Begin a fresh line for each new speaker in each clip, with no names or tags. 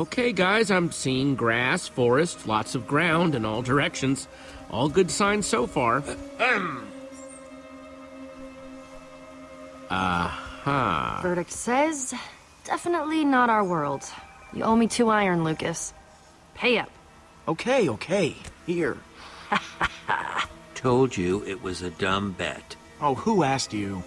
Okay, guys, I'm seeing grass, forest, lots of ground in all directions. All good signs so far. Aha.
Verdict says, definitely not our world. You owe me two iron, Lucas. Pay up.
Okay, okay. Here.
Told you it was a dumb bet.
Oh, who asked you?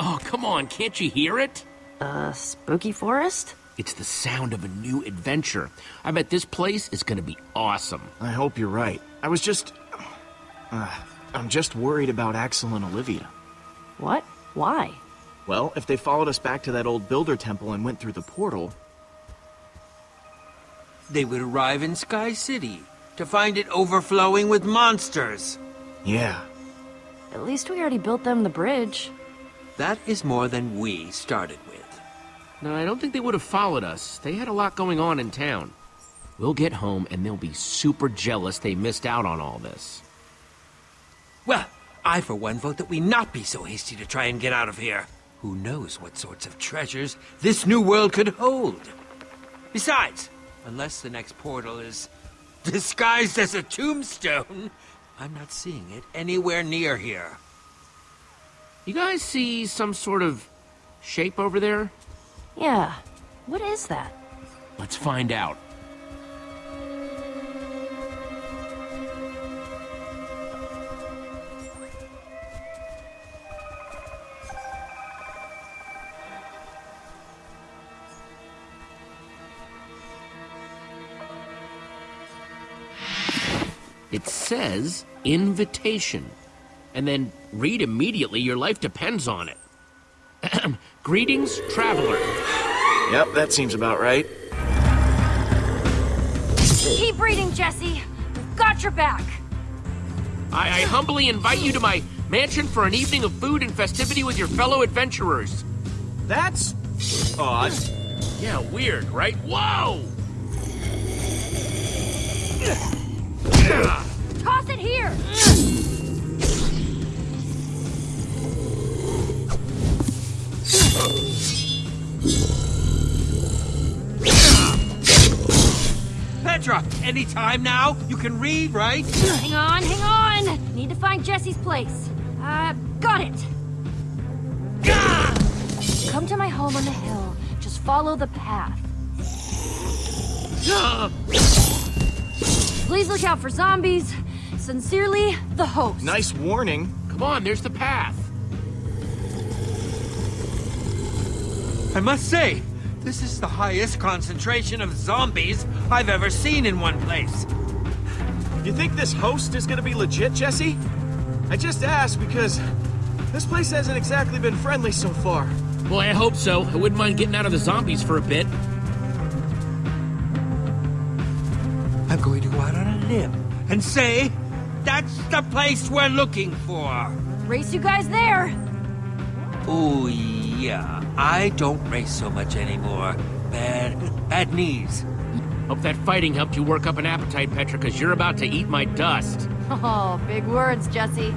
Oh, come on, can't you hear it?
Uh, spooky forest?
It's the sound of a new adventure. I bet this place is gonna be awesome.
I hope you're right. I was just... Uh, I'm just worried about Axel and Olivia.
What? Why?
Well, if they followed us back to that old builder temple and went through the portal...
They would arrive in Sky City to find it overflowing with monsters.
Yeah.
At least we already built them the bridge.
That is more than we started with.
No, I don't think they would have followed us. They had a lot going on in town. We'll get home and they'll be super jealous they missed out on all this.
Well, I for one vote that we not be so hasty to try and get out of here. Who knows what sorts of treasures this new world could hold? Besides, unless the next portal is disguised as a tombstone, I'm not seeing it anywhere near here.
You guys see some sort of shape over there?
Yeah. What is that?
Let's find out. It says invitation. And then read immediately, your life depends on it. Greetings, traveler.
Yep, that seems about right.
Keep reading, Jesse. We've got your back.
I, I humbly invite you to my mansion for an evening of food and festivity with your fellow adventurers.
That's... odd.
Yeah, weird, right? Whoa!
Toss it here!
Petra, any time now? You can read, right?
Hang on, hang on! Need to find Jesse's place. Uh, got it! Come to my home on the hill. Just follow the path. Please look out for zombies. Sincerely, the host.
Nice warning.
Come on, there's the path.
I must say, this is the highest concentration of zombies I've ever seen in one place.
You think this host is gonna be legit, Jesse? I just asked because this place hasn't exactly been friendly so far.
Boy, I hope so. I wouldn't mind getting out of the zombies for a bit.
I'm going to go out on a limb and say that's the place we're looking for.
Race you guys there.
Oh, yeah. I don't race so much anymore. Bad, bad knees.
Hope that fighting helped you work up an appetite, Petra, because you're about to eat my dust.
Oh, big words, Jesse.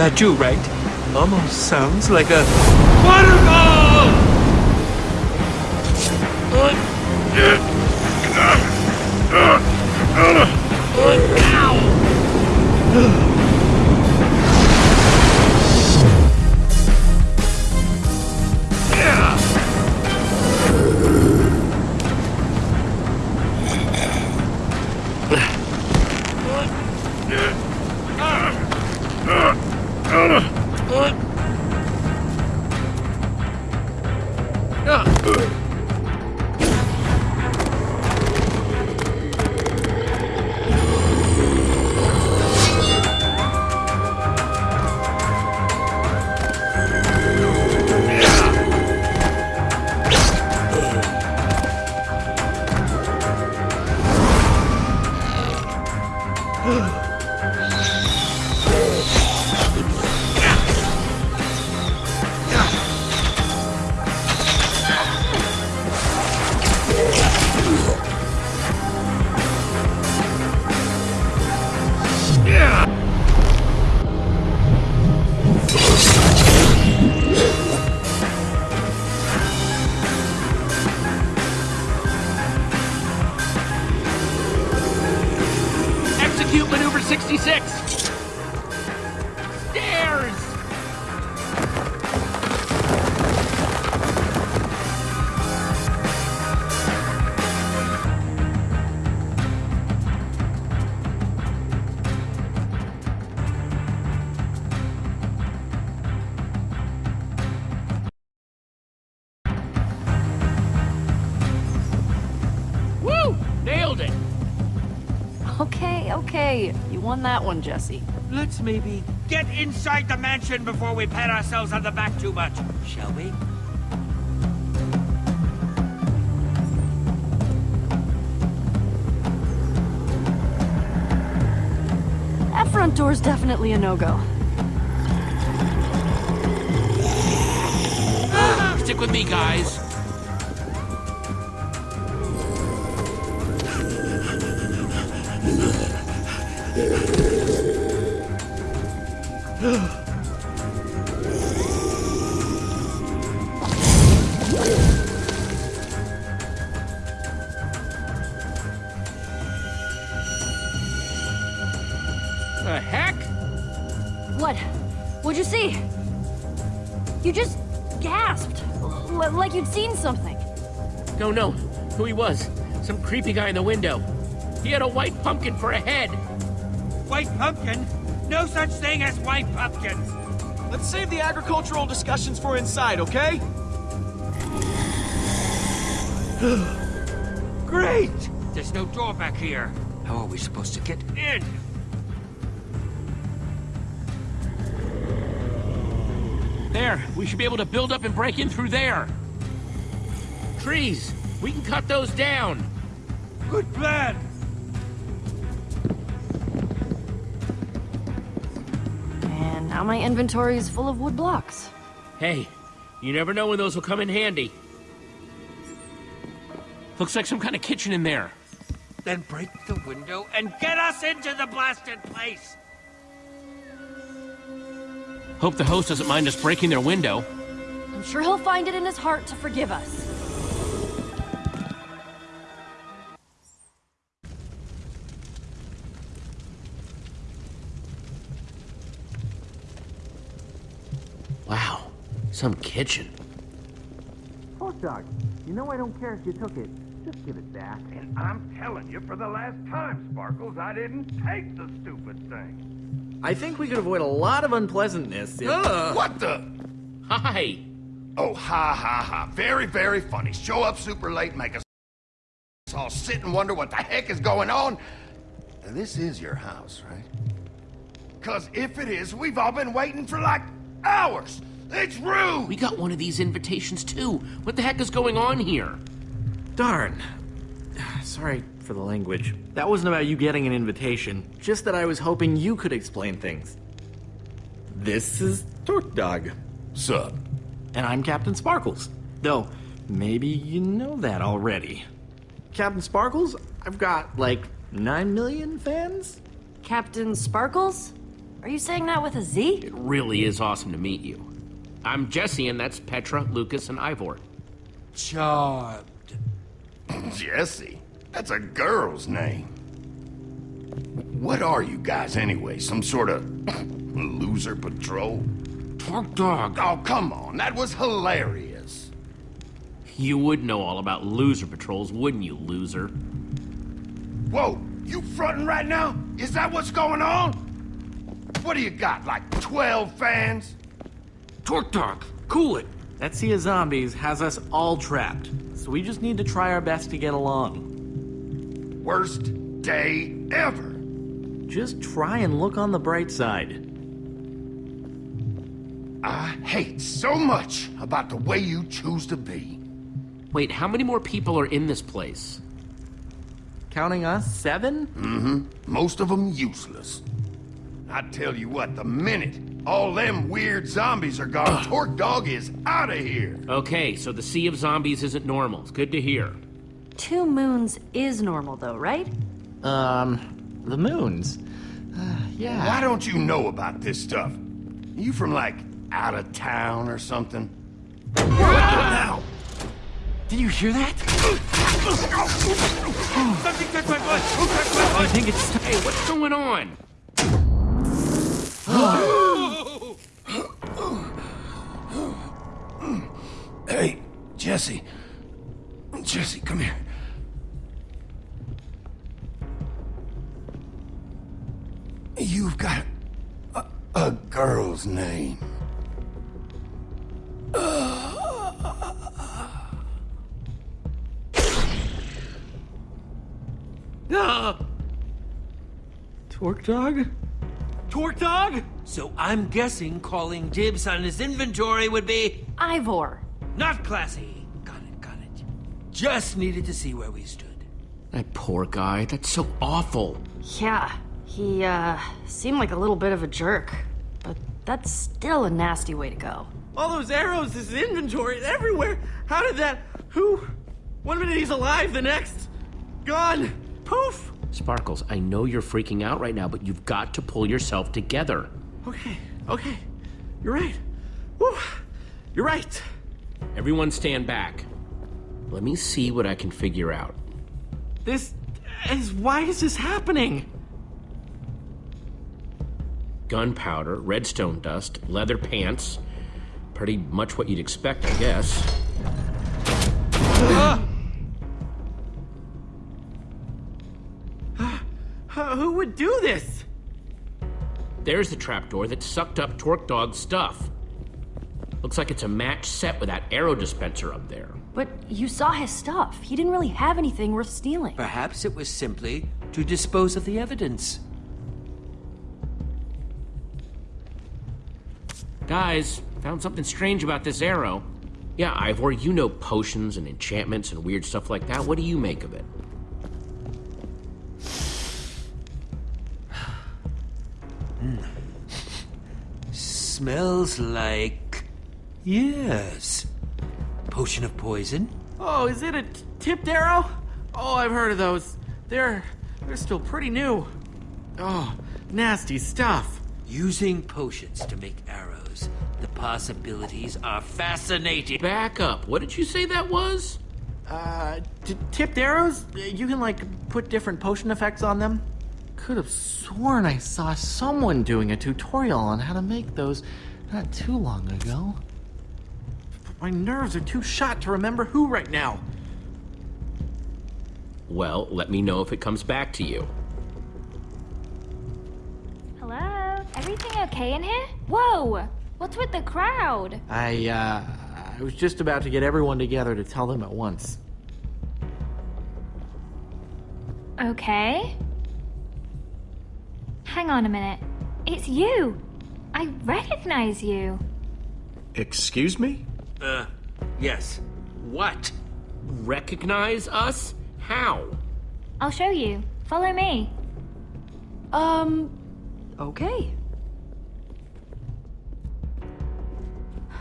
That too, right? Almost sounds like a!
Won that one, Jesse.
Let's maybe get inside the mansion before we pat ourselves on the back too much, shall we?
That front door's definitely a no-go.
Stick with me, guys. Creepy guy in the window. He had a white pumpkin for a head.
White pumpkin? No such thing as white pumpkins!
Let's save the agricultural discussions for inside, okay?
Great! There's no door back here. How are we supposed to get in?
There, we should be able to build up and break in through there. Trees, we can cut those down.
Good plan!
And now my inventory is full of wood blocks.
Hey, you never know when those will come in handy. Looks like some kind of kitchen in there.
Then break the window and get us into the blasted place!
Hope the host doesn't mind us breaking their window.
I'm sure he'll find it in his heart to forgive us.
Some kitchen.
Hot dog, you know I don't care if you took it. Just give it back.
And I'm telling you for the last time, Sparkles, I didn't take the stupid thing.
I think we could avoid a lot of unpleasantness if...
What the?
Hi.
Oh, ha ha ha. Very, very funny. Show up super late, make us all sit and wonder what the heck is going on. This is your house, right? Because if it is, we've all been waiting for like hours. It's rude.
We got one of these invitations too. What the heck is going on here?
Darn. Sorry for the language. That wasn't about you getting an invitation, just that I was hoping you could explain things. This is Torque Dog,
Sup?
and I'm Captain Sparkles. Though, maybe you know that already. Captain Sparkles, I've got like 9 million fans?
Captain Sparkles? Are you saying that with a Z?
It really is awesome to meet you. I'm Jesse, and that's Petra, Lucas, and Ivor.
Charmed.
Jesse? That's a girl's name. What are you guys anyway? Some sort of loser patrol?
Torque Dog.
Oh, come on. That was hilarious.
You would know all about loser patrols, wouldn't you, loser?
Whoa, you fronting right now? Is that what's going on? What do you got, like 12 fans?
Torque Dog, cool it.
That sea of zombies has us all trapped, so we just need to try our best to get along.
Worst day ever.
Just try and look on the bright side.
I hate so much about the way you choose to be.
Wait, how many more people are in this place?
Counting us, seven? Mm-hmm.
Most of them useless. I tell you what, the minute all them weird zombies are gone, Torque Dog is out of here.
Okay, so the Sea of Zombies isn't normal. It's good to hear.
Two moons is normal, though, right?
Um, the moons. Uh, yeah.
Why don't you know about this stuff? You from like out of town or something? now?
Did you hear that?
Something touched my butt! Who touched my
I think it's.
Hey, what's going on?
Hey, Jesse. Jesse, come here. You've got a, a girl's name. Ah!
Torque Dog?
Torque Dog? So I'm guessing calling dibs on his inventory would be
Ivor.
not classy. Got it, got it. Just needed to see where we stood.
That poor guy. That's so awful.
Yeah, he, uh, seemed like a little bit of a jerk. But that's still a nasty way to go.
All those arrows, his inventory, everywhere. How did that? Who? One minute he's alive, the next, gone. Poof.
Sparkles, I know you're freaking out right now, but you've got to pull yourself together.
Okay, okay. You're right. Whew. You're right.
Everyone stand back. Let me see what I can figure out.
This is why is this happening?
Gunpowder, redstone dust, leather pants. Pretty much what you'd expect, I guess. Ah!
Uh, who would do this?
There's the trapdoor that sucked up Torque Dog's stuff. Looks like it's a match set with that arrow dispenser up there.
But you saw his stuff. He didn't really have anything worth stealing.
Perhaps it was simply to dispose of the evidence.
Guys, found something strange about this arrow. Yeah, Ivor, you know potions and enchantments and weird stuff like that. What do you make of it?
Smells like. Yes. Potion of poison?
Oh, is it a t- tipped arrow? Oh, I've heard of those. They're they're still pretty new. Oh, nasty stuff.
Using potions to make arrows. The possibilities are fascinating.
Back up. What did you say that was?
Uh, t- tipped arrows? You can like put different potion effects on them. Could have sworn I saw someone doing a tutorial on how to make those not too long ago. But my nerves are too shot to remember who right now.
Well, let me know if it comes back to you.
Hello? Everything okay in here? Whoa! What's with the crowd?
I uh, I was just about to get everyone together to tell them at once.
Okay. Hang on a minute. It's you! I recognize you.
Excuse me?
Uh, yes. What?
Recognize us? How?
I'll show you. Follow me.
Um, okay.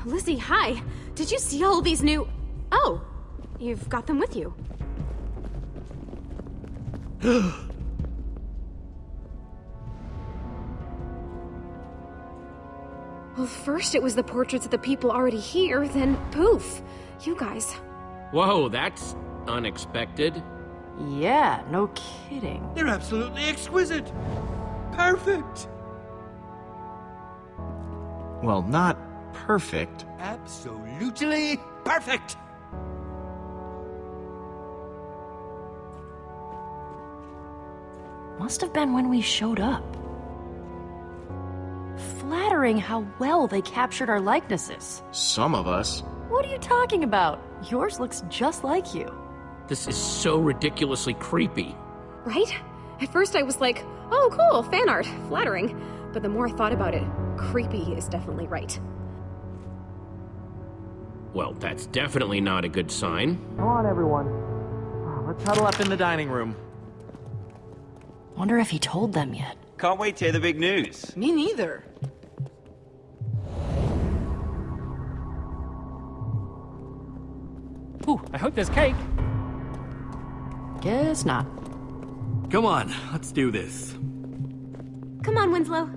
Lizzie, hi. Did you see all these new. Oh, you've got them with you. Well, first it was the portraits of the people already here, then poof, you guys.
Whoa, that's unexpected.
Yeah, no kidding.
They're absolutely exquisite. Perfect.
Well, not perfect.
Absolutely perfect.
Must have been when we showed up. Flattering how well they captured our likenesses.
Some of us.
What are you talking about? Yours looks just like you.
This is so ridiculously creepy.
Right? At first I was like, oh cool, fan art, flattering. But the more I thought about it, creepy is definitely right.
Well, that's definitely not a good sign.
Come on, everyone. Let's huddle up in the dining room.
Wonder if he told them yet.
Can't wait to hear the big news.
Me neither.
Ooh, I hope there's cake.
Guess not.
Come on, let's do this.
Come on, Winslow.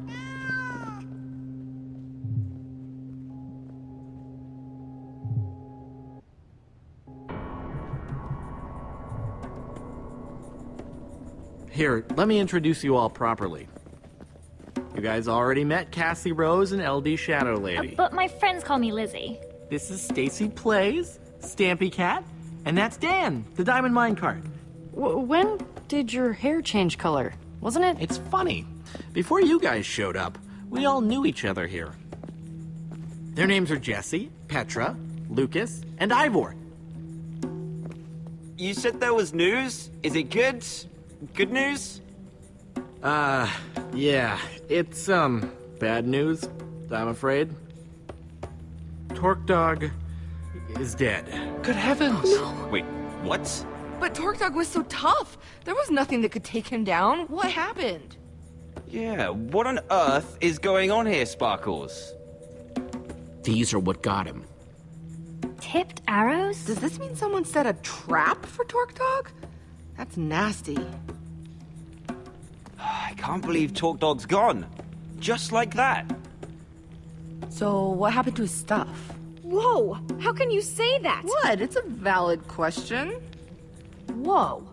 Here, let me introduce you all properly. You guys already met Cassie Rose and LD Shadow Lady.
But my friends call me Lizzie.
This is Stacy Plays, Stampy Cat, and that's Dan, the Diamond Minecart.
W when did your hair change color? Wasn't it?
It's funny. Before you guys showed up, we all knew each other here. Their names are Jesse, Petra, Lucas, and Ivor.
You said there was news? Is it good? Good news?
Uh, yeah, it's, um, bad news, I'm afraid. Torque Dog is dead.
Good heavens. Oh, no.
Wait, what?
But Torque Dog was so tough. There was nothing that could take him down. What happened?
Yeah, what on earth is going on here, Sparkles?
These are what got him.
Tipped arrows?
Does this mean someone set a trap for Torque Dog? That's nasty.
I can't believe Torque Dog's gone. Just like that.
So, what happened to his stuff?
Whoa! How can you say that?
What? It's a valid question.
Whoa.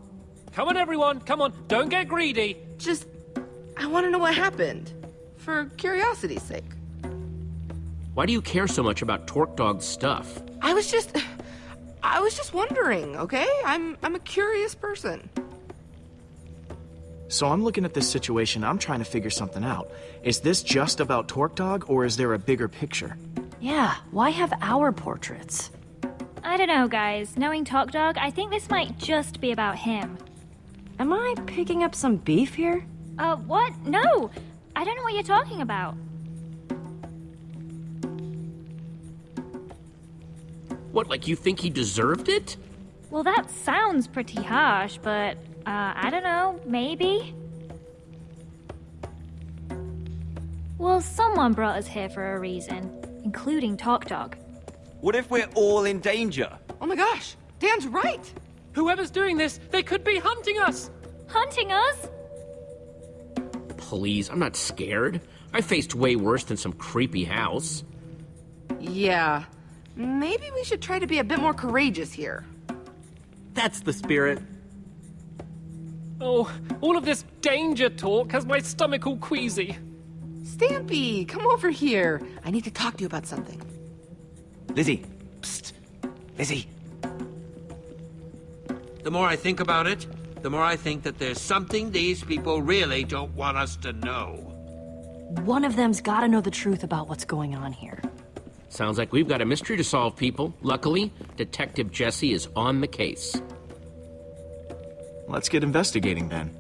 Come on, everyone. Come on. Don't get greedy.
Just, I want to know what happened. For curiosity's sake.
Why do you care so much about Torque Dog's stuff?
I was just, I was just wondering, okay? I'm, I'm a curious person.
So I'm looking at this situation, I'm trying to figure something out. Is this just about Torque Dog, or is there a bigger picture?
Yeah, why have our portraits?
I don't know, guys. Knowing Torque Dog, I think this might just be about him.
Am I picking up some beef here?
Uh, what? No! I don't know what you're talking about.
What, like you think he deserved it?
Well, that sounds pretty harsh, but, uh, I don't know, maybe? Well, someone brought us here for a reason, including Torque Dog.
What if we're all in danger?
Oh my gosh, Dan's right.
Whoever's doing this, they could be hunting us.
Hunting us?
Please, I'm not scared. I faced way worse than some creepy house.
Yeah, maybe we should try to be a bit more courageous here.
That's the spirit.
Oh, all of this danger talk has my stomach all queasy.
Stampy, come over here. I need to talk to you about something.
Lizzie. Psst. Lizzie.
The more I think about it, the more I think that there's something these people really don't want us to know.
One of them's gotta know the truth about what's going on here.
Sounds like we've got a mystery to solve, people. Luckily, Detective Jesse is on the case.
Let's get investigating then.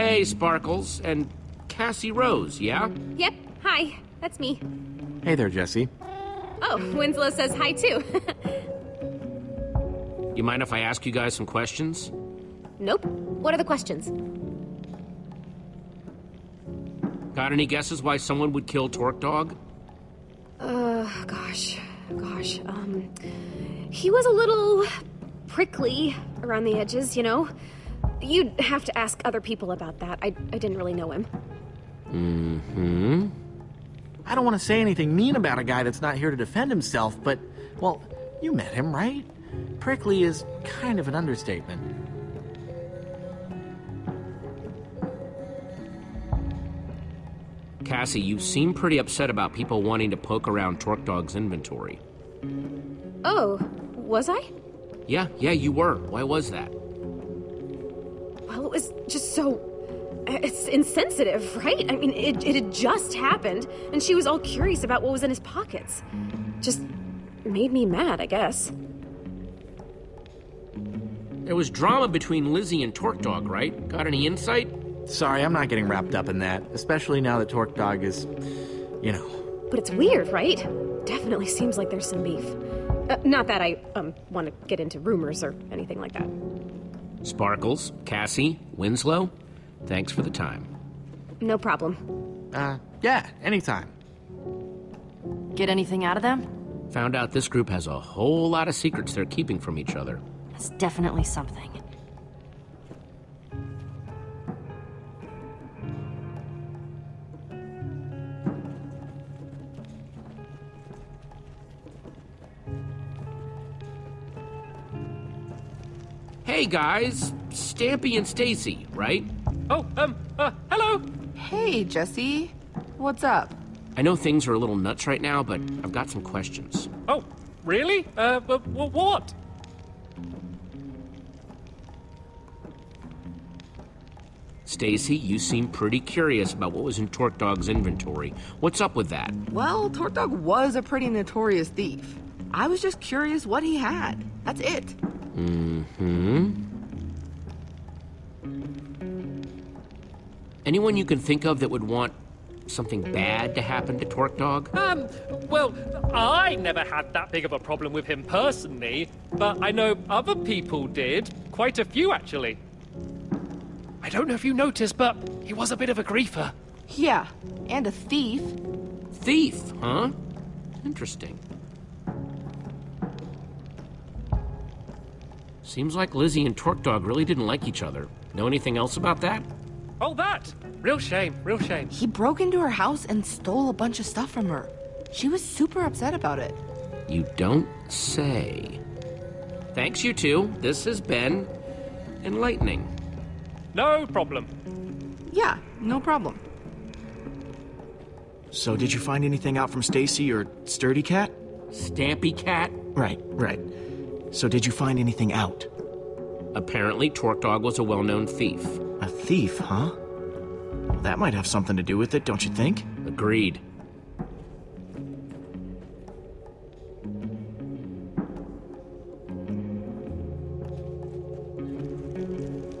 Hey, Sparkles, and Cassie Rose, yeah?
Yep, hi, that's me.
Hey there, Jesse.
Oh, Winslow says hi too.
You mind if I ask you guys some questions?
nope. What are the questions?
Got any guesses why someone would kill Torque Dog?
Uh, gosh. Gosh. Um, he was a little prickly around the edges, you know? You'd have to ask other people about that. I, I didn't really know him.
Mm-hmm.
I don't want to say anything mean about a guy that's not here to defend himself, but, well, you met him, right? Prickly is kind of an understatement.
Cassie, you seem pretty upset about people wanting to poke around Torque Dog's inventory.
Oh, was I?
Yeah, yeah, you were. Why was that?
Well, it was just so. It's insensitive, right? I mean, it, it had just happened, and she was all curious about what was in his pockets. Just made me mad, I guess.
There was drama between Lizzie and Torque Dog, right? Got any insight?
Sorry, I'm not getting wrapped up in that, especially now that Torque Dog is, you know.
But it's weird, right? Definitely seems like there's some beef. Uh, not that I um want to get into rumors or anything like that.
Sparkles, Cassie, Winslow, thanks for the time.
No problem.
Uh, yeah, anytime.
Get anything out of them?
Found out this group has a whole lot of secrets they're keeping from each other.
That's definitely something.
Hey guys, Stampy and Stacy, right?
Oh, um, uh, hello.
Hey, Jesse. What's up?
I know things are a little nuts right now, but I've got some questions.
Oh, really? Uh, wh- what?
Stacy, you seem pretty curious about what was in Torque Dog's inventory. What's up with that?
Well, Torque Dog was a pretty notorious thief. I was just curious what he had. That's it.
Mm-hmm. Anyone you can think of that would want something bad to happen to Torque Dog?
Um, well, I never had that big of a problem with him personally, but I know other people did. Quite a few, actually. I don't know if you noticed, but he was a bit of a griefer.
Yeah, and a thief.
Thief, huh? Interesting. Seems like Lizzie and Torque Dog really didn't like each other. Know anything else about that?
Oh, that! Real shame, real shame.
He broke into her house and stole a bunch of stuff from her. She was super upset about it.
You don't say. Thanks, you two. This has been enlightening.
No problem.
Yeah, no problem.
So, did you find anything out from Stacy or Sturdy Cat?
Stampy Cat?
Right, right. So, did you find anything out?
Apparently, Torque Dog was a well known thief.
A thief, huh? Well, that might have something to do with it, don't you think?
Agreed.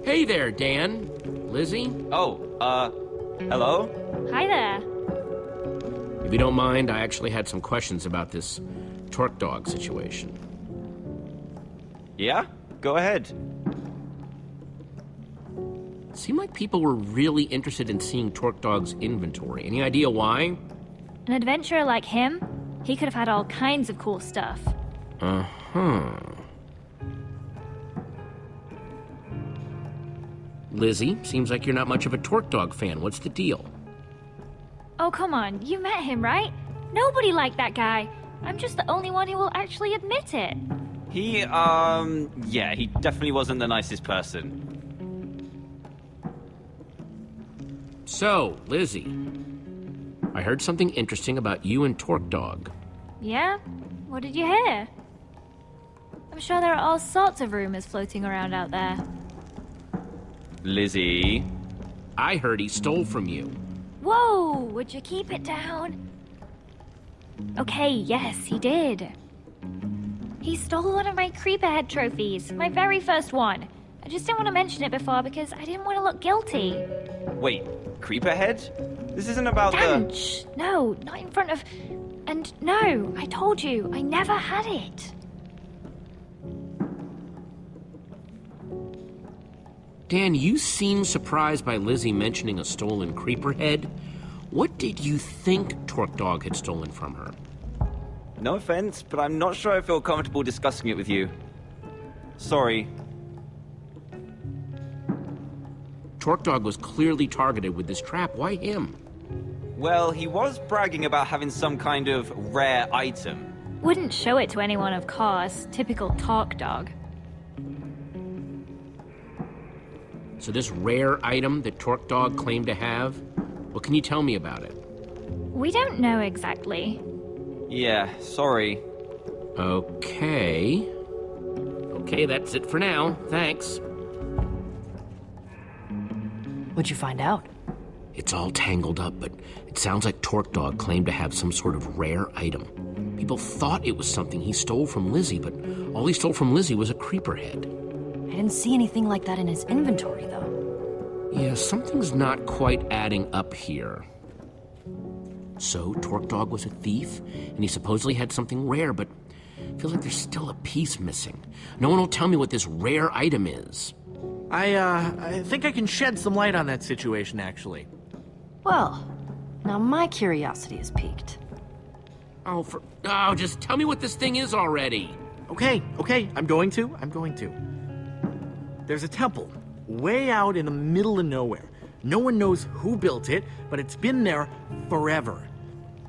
Hey there, Dan. Lizzie?
Oh, uh, hello?
Hi there.
If you don't mind, I actually had some questions about this Torque Dog situation.
Yeah? Go ahead.
Seemed like people were really interested in seeing Torque Dog's inventory. Any idea why?
An adventurer like him, he could have had all kinds of cool stuff.
Uh huh. Lizzie, seems like you're not much of a Torque Dog fan. What's the deal?
Oh, come on, you met him, right? Nobody liked that guy. I'm just the only one who will actually admit it.
He, um, yeah, he definitely wasn't the nicest person.
So, Lizzie, I heard something interesting about you and Torque Dog.
Yeah? What did you hear? I'm sure there are all sorts of rumors floating around out there.
Lizzie.
I heard he stole from you.
Whoa! Would you keep it down? Okay, yes, he did. He stole one of my Creeperhead trophies, my very first one. I just didn't want to mention it before because I didn't want to look guilty.
Wait, Creeperhead? This isn't about
Dan,
the.
shh, no, not in front of. And no, I told you, I never had it.
Dan, you seem surprised by Lizzie mentioning a stolen creeper head. What did you think Torque Dog had stolen from her?
No offense, but I'm not sure I feel comfortable discussing it with you. Sorry.
Torque Dog was clearly targeted with this trap. Why him?
Well, he was bragging about having some kind of rare item.
Wouldn't show it to anyone, of course. Typical Torque dog.
So this rare item that Torque Dog claimed to have, what can you tell me about it?
We don't know exactly.
Yeah, sorry.
Okay. Okay, that's it for now. Thanks.
What'd you find out?
It's all tangled up, but it sounds like Torque Dog claimed to have some sort of rare item. People thought it was something he stole from Lizzie, but all he stole from Lizzie was a creeper head.
I didn't see anything like that in his inventory, though.
Yeah, something's not quite adding up here. So, Torque Dog was a thief, and he supposedly had something rare, but I feel like there's still a piece missing. No one will tell me what this rare item is.
I, uh, I think I can shed some light on that situation, actually.
Well, now my curiosity is piqued.
Oh, for. Oh, just tell me what this thing is already.
Okay, okay, I'm going to. I'm going to. There's a temple way out in the middle of nowhere. No one knows who built it, but it's been there forever.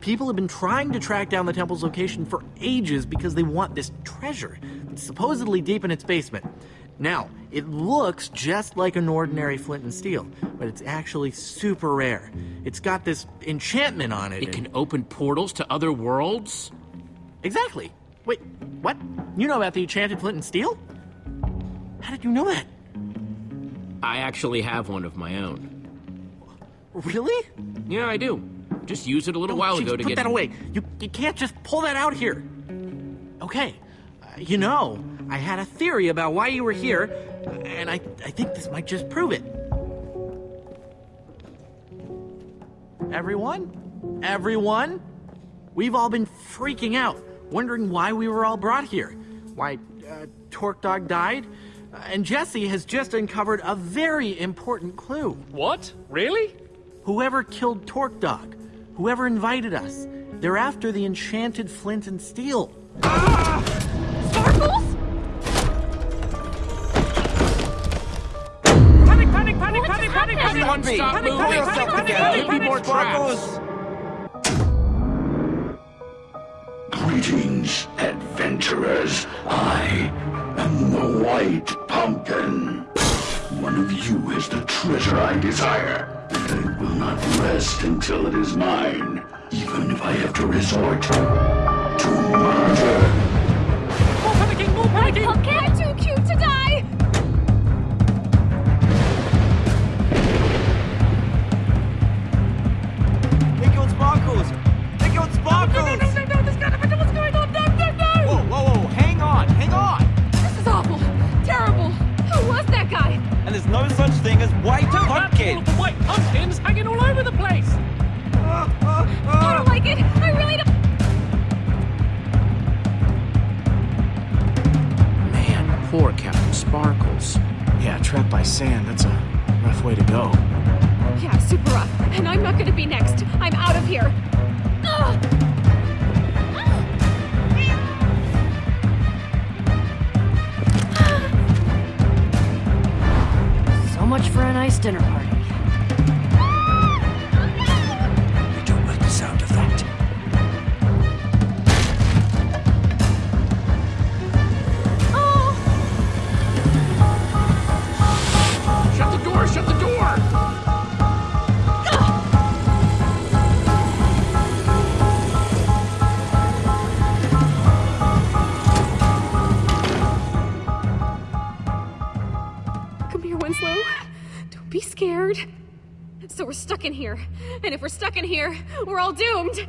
People have been trying to track down the temple's location for ages because they want this treasure. It's supposedly deep in its basement. Now, it looks just like an ordinary flint and steel, but it's actually super rare. It's got this enchantment on it.
It can open portals to other worlds?
Exactly. Wait, what? You know about the enchanted flint and steel? How did you know that?
I actually have one of my own.
Really?
Yeah, I do. Just used it a little
Oh,
while
jeez,
ago to
put
get.
that away. You, you can't just pull that out here. Okay. Uh, you know, I had a theory about why you were here, and I, I think this might just prove it. Everyone? Everyone? We've all been freaking out, wondering why we were all brought here. Why uh, Torque Dog died? Uh, and Jesse has just uncovered a very important clue.
What? Really?
Whoever killed Torque Dog, whoever invited us, they're after the enchanted flint and steel. Ah!
Sparkles?
Panic, panic, panic, panic, panic, panic!
Everyone be!
Stop
Pull
moving.
yourself
Panic,
together!
panic, panic,
More
Sparkles.
sparkles!
Greetings, adventurers. I am the White Pumpkin. One of you is the treasure I desire, and I will not rest until it is mine, even if I have to resort to murder.
More panicking, more panicking!
Pumpkin? I'm too cute to die!
Pick your sparkles! Pick your sparkles!
No, no, no,
here. We're all doomed.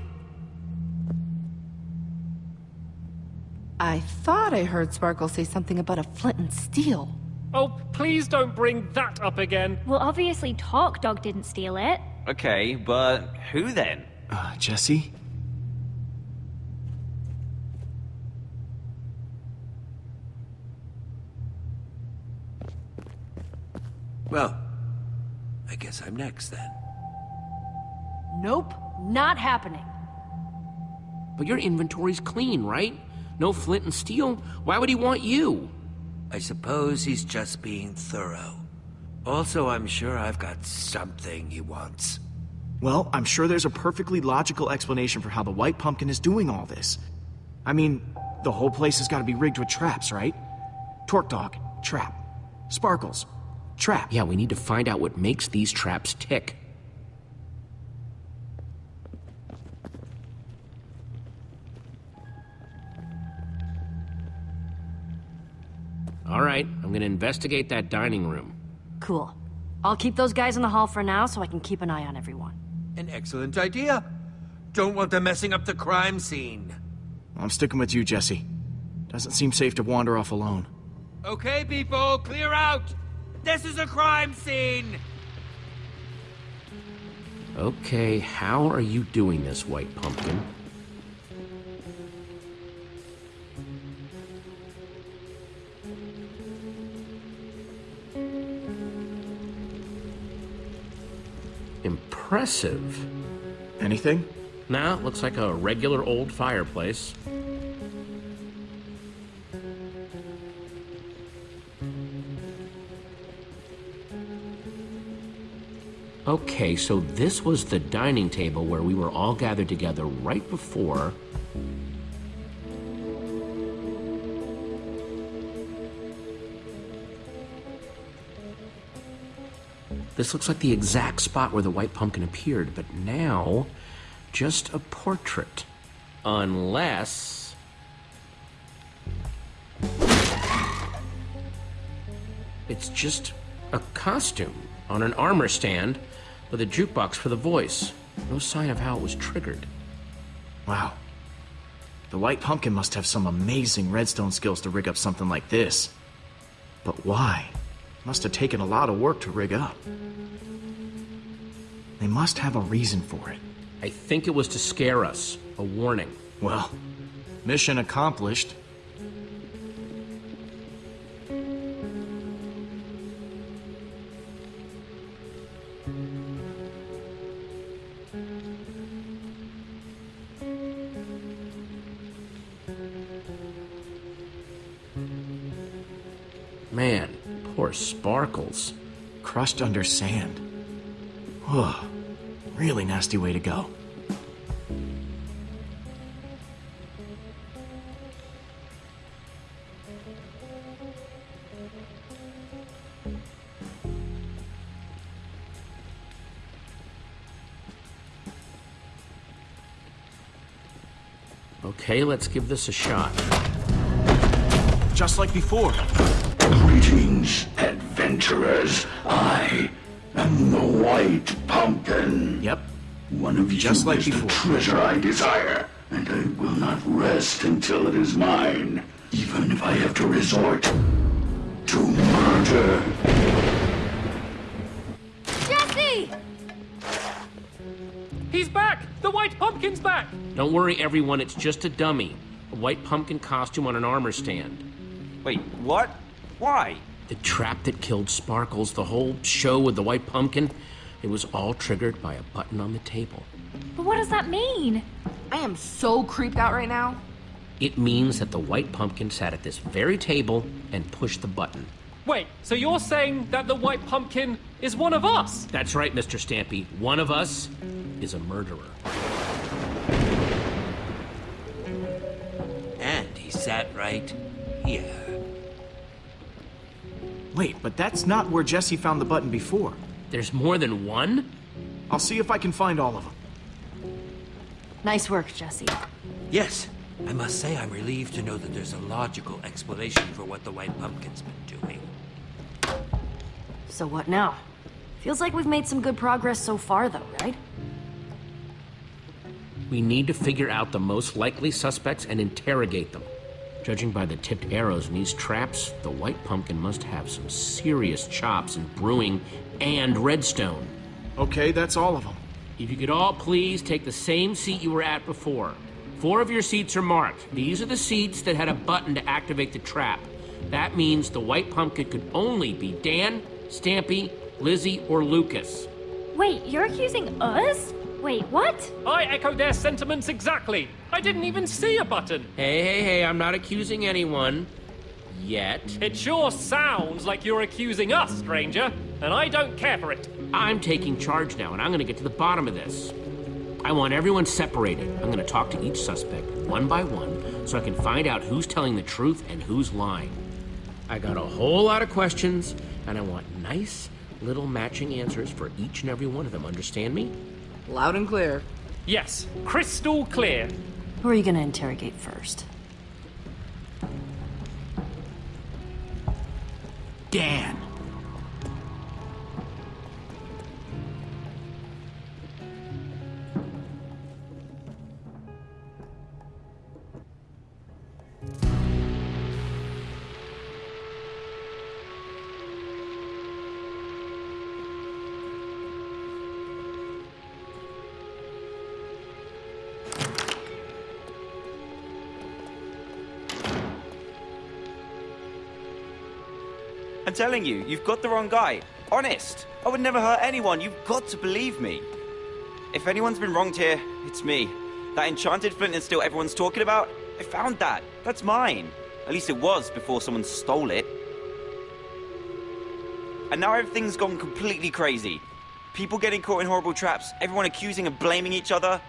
I thought I heard Sparkle say something about a flint and steel.
Oh, please don't bring that up again.
Well, obviously Torque Dog didn't steal it.
Okay, but who then?
Uh, Jesse?
Well, I guess I'm next then.
Nope, not happening.
But your inventory's clean, right? No flint and steel. Why would he want you?
I suppose he's just being thorough. Also, I'm sure I've got something he wants.
Well, I'm sure there's a perfectly logical explanation for how the White Pumpkin is doing all this. I mean, the whole place has got to be rigged with traps, right? Torque Dog, trap. Sparkles, trap.
Yeah, we need to find out what makes these traps tick. All right, I'm gonna investigate that dining room.
Cool. I'll keep those guys in the hall for now so I can keep an eye on everyone.
An excellent idea. Don't want them messing up the crime scene.
I'm sticking with you, Jesse. Doesn't seem safe to wander off alone.
Okay, people, clear out! This is a crime scene!
Okay, how are you doing this, White Pumpkin? Impressive.
Anything?
Nah, looks like a regular old fireplace. Okay, so this was the dining table where we were all gathered together right before. This looks like the exact spot where the white pumpkin appeared, but now just a portrait. Unless. It's just a costume on an armor stand with a jukebox for the voice. No sign of how it was triggered.
Wow. The White Pumpkin must have some amazing redstone skills to rig up something like this. But why? Must have taken a lot of work to rig up. They must have a reason for it.
I think it was to scare us. A warning.
Well, mission accomplished. Crushed under sand. Oh, really nasty way to go.
Okay, let's give this a shot.
Just like before.
Greetings, adventurers. I am the White Pumpkin.
Yep.
One of
Just
you
like
is
before.
the treasure I desire, and I will not rest until it is mine, even if I have to resort to murder.
Jesse!
He's back! The White Pumpkin's back!
Don't worry, everyone, it's just a dummy. A white pumpkin costume on an armor stand.
Wait, what? Why?
The trap that killed Sparkles, the whole show with the white pumpkin, it was all triggered by a button on the table.
But what does that mean?
I am so creeped out right now.
It means that the white pumpkin sat at this very table and pushed the button.
Wait, so you're saying that the White Pumpkin is one of us?
That's right, Mr. Stampy. One of us is a murderer.
And he sat right here.
Wait, but that's not where Jesse found the button before.
There's more than one?
I'll see if I can find all of them.
Nice work, Jesse.
Yes, I must say I'm relieved to know that there's a logical explanation for what the White Pumpkin's been doing.
So what now? Feels like we've made some good progress so far, though, right?
We need to figure out the most likely suspects and interrogate them. Judging by the tipped arrows in these traps, the white pumpkin must have some serious chops in brewing and redstone.
Okay, that's all of them.
If you could all please take the same seat you were at before. Four of your seats are marked. These are the seats that had a button to activate the trap. That means the white pumpkin could only be Dan, Stampy, Lizzie, or Lucas.
Wait, you're accusing us? Wait, what?
I echo their sentiments exactly. I didn't even see a button.
Hey, hey, hey, I'm not accusing anyone. Yet.
It sure sounds like you're accusing us, stranger, and I don't care for it.
I'm taking charge now, and I'm gonna get to the bottom of this. I want everyone separated. I'm gonna talk to each suspect, one by one, so I can find out who's telling the truth and who's lying. I got a whole lot of questions, and I want nice little matching answers for each and every one of them. Understand me?
Loud and clear.
Yes, crystal clear.
Who are you gonna interrogate first?
Dan.
I'm telling you, you've got the wrong guy. Honest. I would never hurt anyone. You've got to believe me. If anyone's been wronged here, it's me. That enchanted flint and steel everyone's talking about, I found that. That's mine. At least it was before someone stole it. And now everything's gone completely crazy. People getting caught in horrible traps, everyone accusing and blaming each other.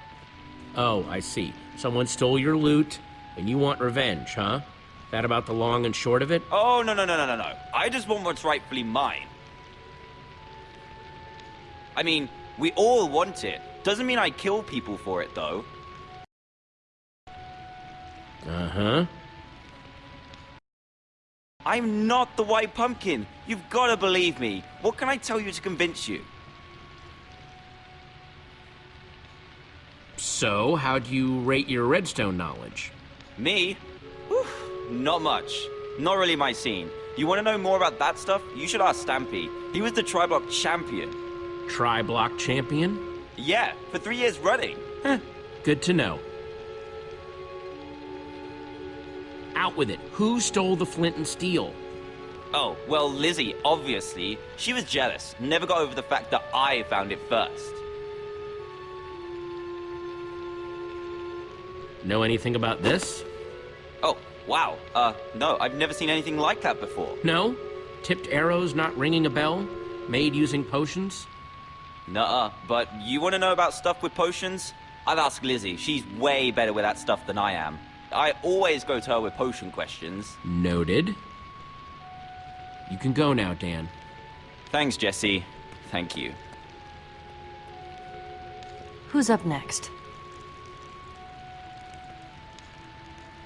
Oh, I see. Someone stole your loot, and you want revenge, huh? That about the long and short of it?
Oh, no, no, no, no, no, no. I just want what's rightfully mine. I mean, we all want it. Doesn't mean I kill people for it, though.
Uh-huh.
I'm not the White Pumpkin. You've got to believe me. What can I tell you to convince you?
So, how'd you rate your redstone knowledge?
Me? Whew, not much. Not really my scene. You want to know more about that stuff? You should ask Stampy. He was the Triblock champion.
Tri-block champion?
Yeah, for three years running.
Huh, Good to know. Out with it. Who stole the flint and steel?
Oh, well, Lizzie, obviously. She was jealous. Never got over the fact that I found it first.
Know anything about this?
Oh, wow. Uh, no, I've never seen anything like that before.
No? Tipped arrows not ringing a bell? Made using potions?
Nuh-uh, but you want to know about stuff with potions? I've asked Lizzie. She's way better with that stuff than I am. I always go to her with potion questions.
Noted. You can go now, Dan.
Thanks, Jesse. Thank you.
Who's up next?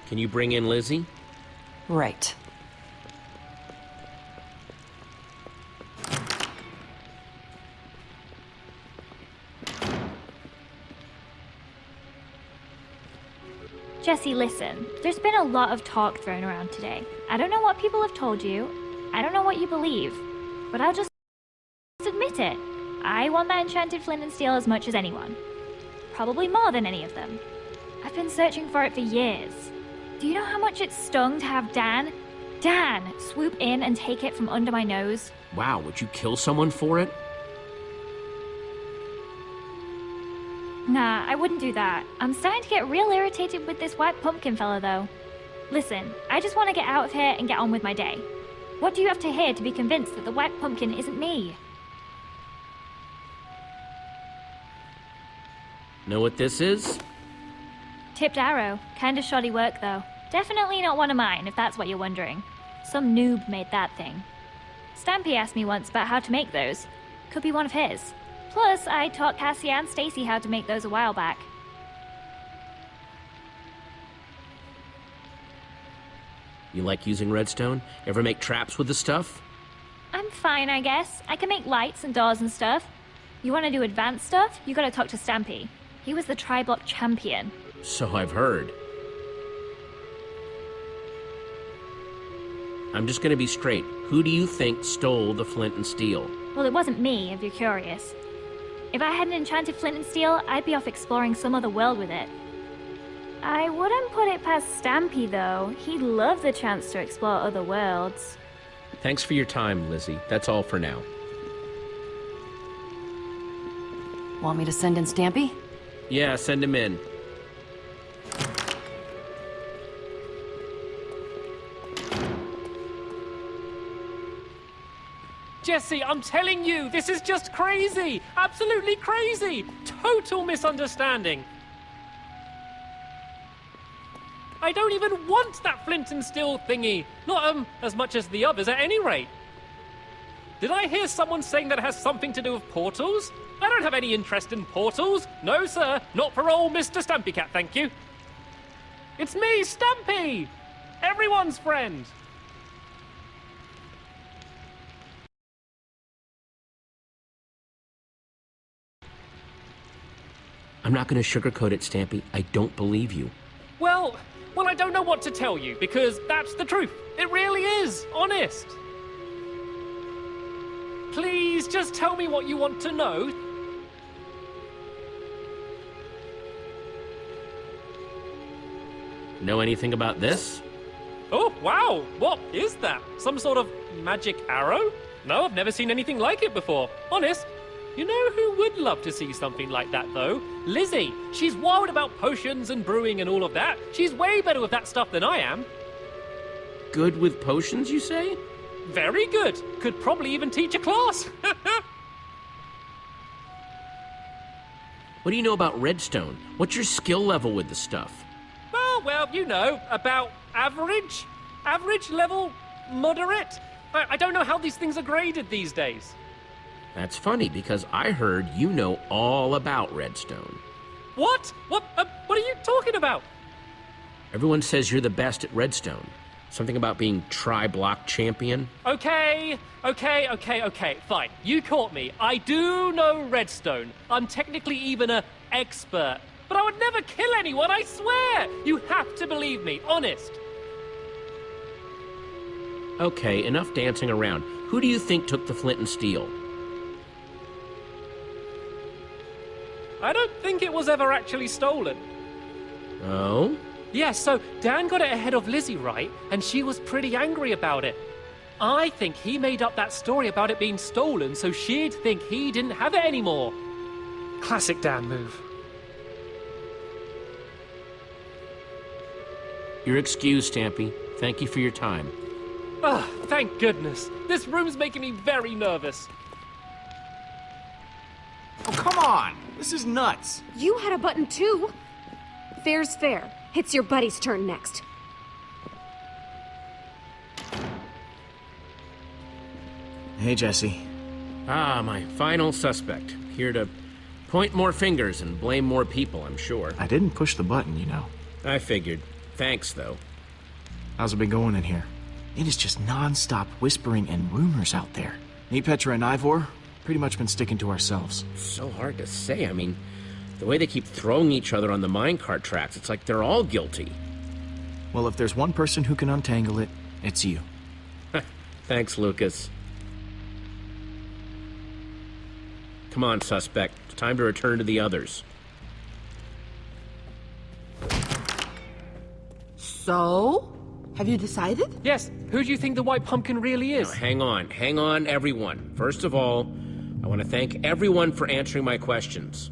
Can you bring in Lizzie?
Right.
Jesse, listen. There's been a lot of talk thrown around today. I don't know what people have told you. I don't know what you believe. But I'll just admit it. I want that enchanted flint and steel as much as anyone. Probably more than any of them. I've been searching for it for years. Do you know how much it stung to have Dan, Dan, swoop in and take it from under my nose?
Wow, would you kill someone for it?
Nah, I wouldn't do that. I'm starting to get real irritated with this white pumpkin fella, though. Listen, I just want to get out of here and get on with my day. What do you have to hear to be convinced that the white pumpkin isn't me?
Know what this is?
Tipped arrow. Kinda shoddy work, though. Definitely not one of mine, if that's what you're wondering. Some noob made that thing. Stampy asked me once about how to make those. Could be one of his. Plus, I taught Cassie and Stacy how to make those a while back.
You like using redstone? Ever make traps with the stuff?
I'm fine, I guess. I can make lights and doors and stuff. You want to do advanced stuff? You gotta talk to Stampy. He was the Triblock champion.
So I've heard. I'm just gonna be straight. Who do you think stole the flint and steel?
Well, it wasn't me, if you're curious. If I had an enchanted flint and steel, I'd be off exploring some other world with it. I wouldn't put it past Stampy, though. He'd love the chance to explore other worlds.
Thanks for your time, Lizzie. That's all for now.
Want me to send in Stampy?
Yeah, send him in.
Jesse, I'm telling you, this is just crazy! Absolutely crazy! Total misunderstanding! I don't even want that flint and steel thingy! Not, um, as much as the others at any rate! Did I hear someone saying that it has something to do with portals? I don't have any interest in portals! No, sir, not for old Mr. Stampy Cat, thank you! It's me, Stampy! Everyone's friend!
I'm not going to sugarcoat it, Stampy. I don't believe you.
Well, well, I don't know what to tell you because that's the truth. It really is, honest. Please just tell me what you want to know.
Know anything about this?
Oh, wow! What is that? Some sort of magic arrow? No, I've never seen anything like it before. Honest. You know who would love to see something like that, though? Lizzie. She's wild about potions and brewing and all of that. She's way better with that stuff than I am.
Good with potions, you say?
Very good. Could probably even teach a class.
what do you know about redstone? What's your skill level with the stuff?
Oh, well, you know, about average? Average level? Moderate? I, I don't know how these things are graded these days.
That's funny because I heard you know all about redstone.
What? What? Uh, what are you talking about?
Everyone says you're the best at redstone. Something about being tri-block champion?
Okay, okay, okay, okay, fine. You caught me. I do know redstone. I'm technically even a expert. But I would never kill anyone, I swear! You have to believe me, honest.
Okay, enough dancing around. Who do you think took the flint and steel?
I don't think it was ever actually stolen.
Oh?
Yes, so Dan got it ahead of Lizzie, right? And she was pretty angry about it. I think he made up that story about it being stolen so she'd think he didn't have it anymore. Classic Dan move.
You're excused, Stampy. Thank you for your time.
Ah, thank goodness. This room's making me very nervous.
Oh, come on! This is nuts!
You had a button too. Fair's fair. It's your buddy's turn next.
Hey, Jesse.
Ah, my final suspect. Here to point more fingers and blame more people, I'm sure.
I didn't push the button, you know.
I figured. Thanks, though.
How's it been going in here? It is just non-stop whispering and rumors out there. Me, Petra, and Ivor, pretty much been sticking to ourselves.
So hard to say. I mean, the way they keep throwing each other on the minecart tracks, it's like they're all guilty.
Well, if there's one person who can untangle it, it's you.
Thanks, Lucas. Come on, suspect. It's time to return to the others.
So? Have you decided?
Yes, who do you think the White Pumpkin really is?
Now, hang on, hang on, everyone. First of all, I want to thank everyone for answering my questions.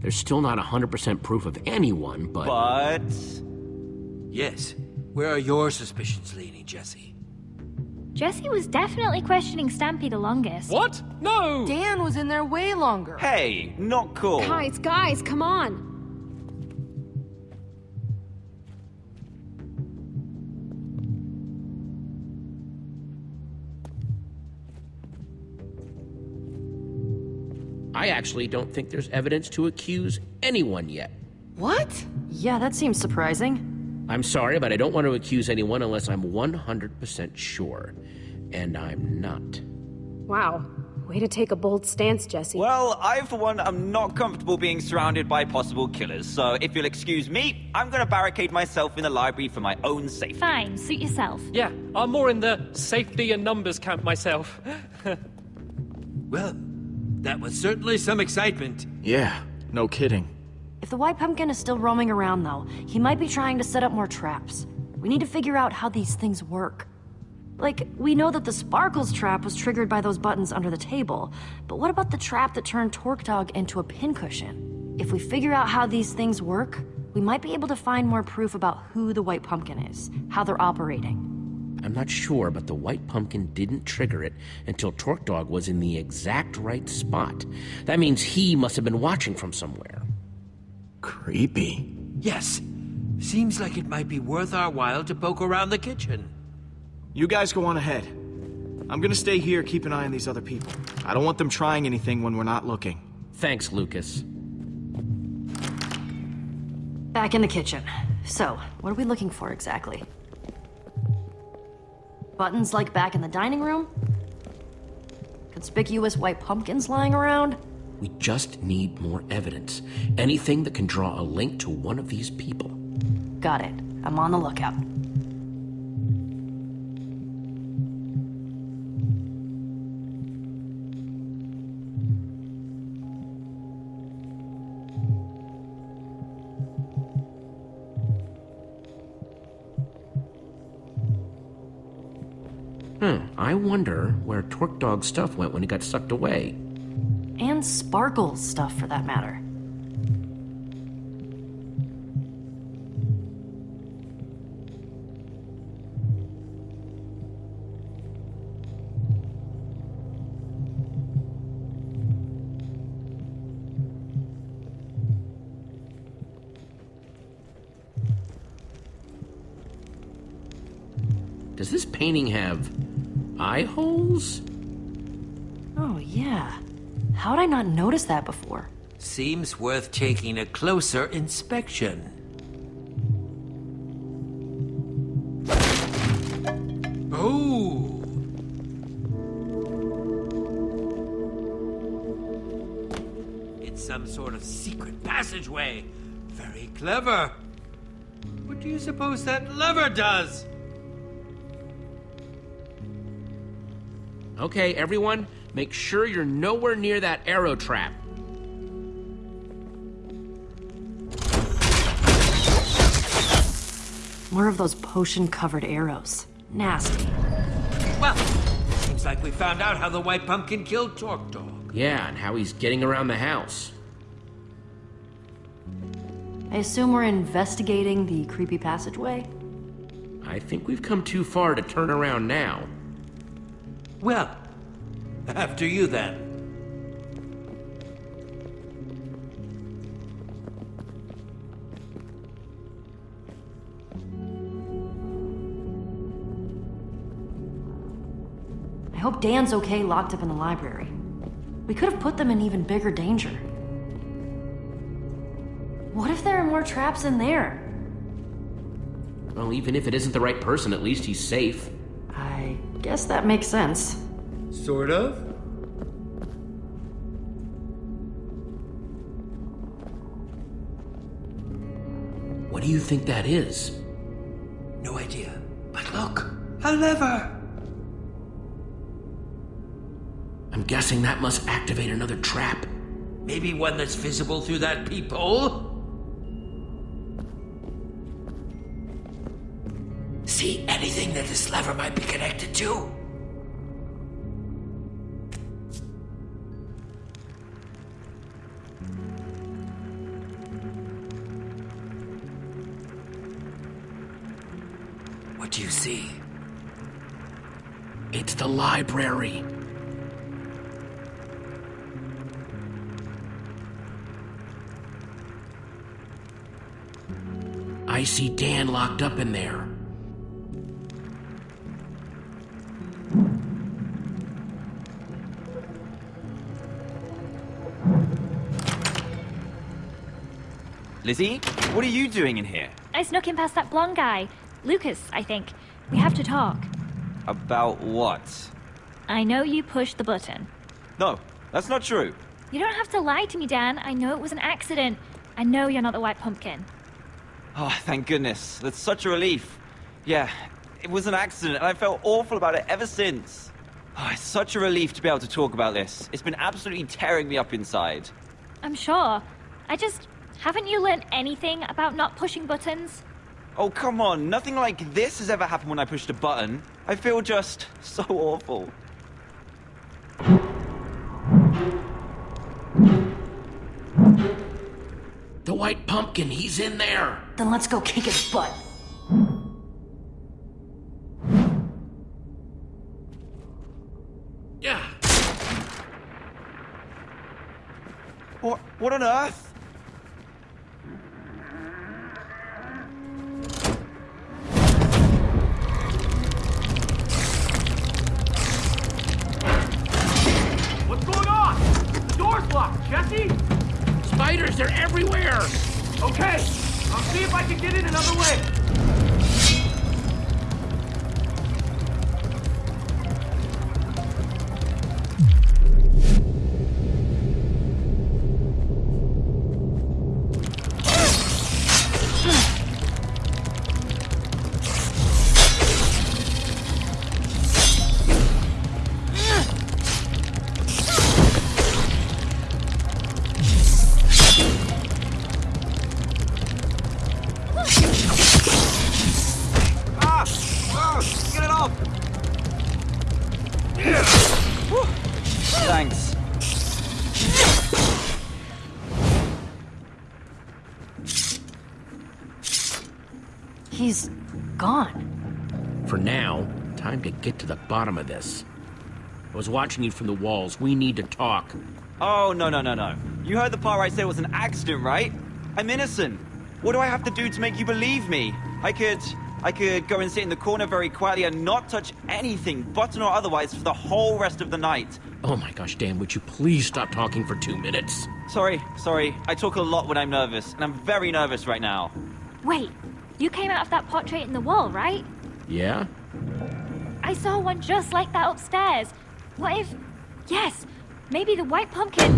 There's still not 100% proof of anyone, but...
But...
Yes. Where are your suspicions leaning, Jesse?
Jesse was definitely questioning Stampy the longest.
What? No!
Dan was in there way longer.
Hey, not cool.
Guys, guys, come on.
I actually don't think there's evidence to accuse anyone yet.
What?
Yeah, that seems surprising.
I'm sorry, but I don't want to accuse anyone unless I'm 100% sure. And I'm not.
Wow. Way to take a bold stance, Jesse.
Well, I, for one, am not comfortable being surrounded by possible killers, so if you'll excuse me, I'm gonna barricade myself in the library for my own safety.
Fine, suit yourself.
Yeah, I'm more in the safety and numbers camp myself.
Well, that was certainly some excitement.
Yeah, no kidding.
If the White Pumpkin is still roaming around, though, he might be trying to set up more traps. We need to figure out how these things work. Like, we know that the Sparkles trap was triggered by those buttons under the table, but what about the trap that turned Torque Dog into a pincushion? If we figure out how these things work, we might be able to find more proof about who the White Pumpkin is, how they're operating.
I'm not sure, but the White Pumpkin didn't trigger it until Torque Dog was in the exact right spot. That means he must have been watching from somewhere.
Creepy.
Yes. Seems like it might be worth our while to poke around the kitchen.
You guys go on ahead. I'm gonna stay here, keep an eye on these other people. I don't want them trying anything when we're not looking.
Thanks, Lucas.
Back in the kitchen. So, what are we looking for exactly? Buttons like back in the dining room? Conspicuous white pumpkins lying around?
We just need more evidence. Anything that can draw a link to one of these people.
Got it. I'm on the lookout.
I wonder where Torque Dog's stuff went when he got sucked away.
And Sparkle's stuff, for that matter.
Does this painting have eye holes?
Oh, yeah. How'd I not notice that before?
Seems worth taking a closer inspection. Oh! It's some sort of secret passageway. Very clever. What do you suppose that lever does?
Okay, everyone, make sure you're nowhere near that arrow trap.
More of those potion-covered arrows. Nasty.
Well, seems like we found out how the White Pumpkin killed Torque Dog.
Yeah, and how he's getting around the house.
I assume we're investigating the creepy passageway?
I think we've come too far to turn around now.
Well, after you then.
I hope Dan's okay locked up in the library. We could have put them in even bigger danger. What if there are more traps in there?
Well, even if it isn't the right person, at least he's safe.
I guess that makes sense.
Sort of?
What do you think that is?
No idea. But look, a lever!
I'm guessing that must activate another trap.
Maybe one that's visible through that peephole? This lever might be connected to? What do you see?
It's the library. I see Dan locked up in there.
Lizzie, what are you doing in here?
I snuck in past that blonde guy. Lucas, I think. We have to talk.
About what?
I know you pushed the button.
No, that's not true.
You don't have to lie to me, Dan. I know it was an accident. I know you're not the White Pumpkin.
Oh, thank goodness. That's such a relief. Yeah, it was an accident, and I felt awful about it ever since. Oh, it's such a relief to be able to talk about this. It's been absolutely tearing me up inside.
I'm sure. I just. Haven't you learned anything about not pushing buttons?
Oh, come on. Nothing like this has ever happened when I pushed a button. I feel just so awful.
The white pumpkin, he's in there.
Then let's go kick his butt.
Yeah.
What, what on earth?
Get in another way.
The bottom of this. I was watching you from the walls. We need to talk.
Oh, no, no, no, no. You heard the part where I said it was an accident, right? I'm innocent. What do I have to do to make you believe me? I could... I could go and sit in the corner very quietly and not touch anything, button or otherwise, for the whole rest of the night.
Oh my gosh, Dan, would you please stop talking for two minutes?
Sorry, sorry. I talk a lot when I'm nervous, and I'm very nervous right now.
Wait, you came out of that portrait in the wall, right?
Yeah?
I saw one just like that upstairs. What if... Yes, maybe the white pumpkin...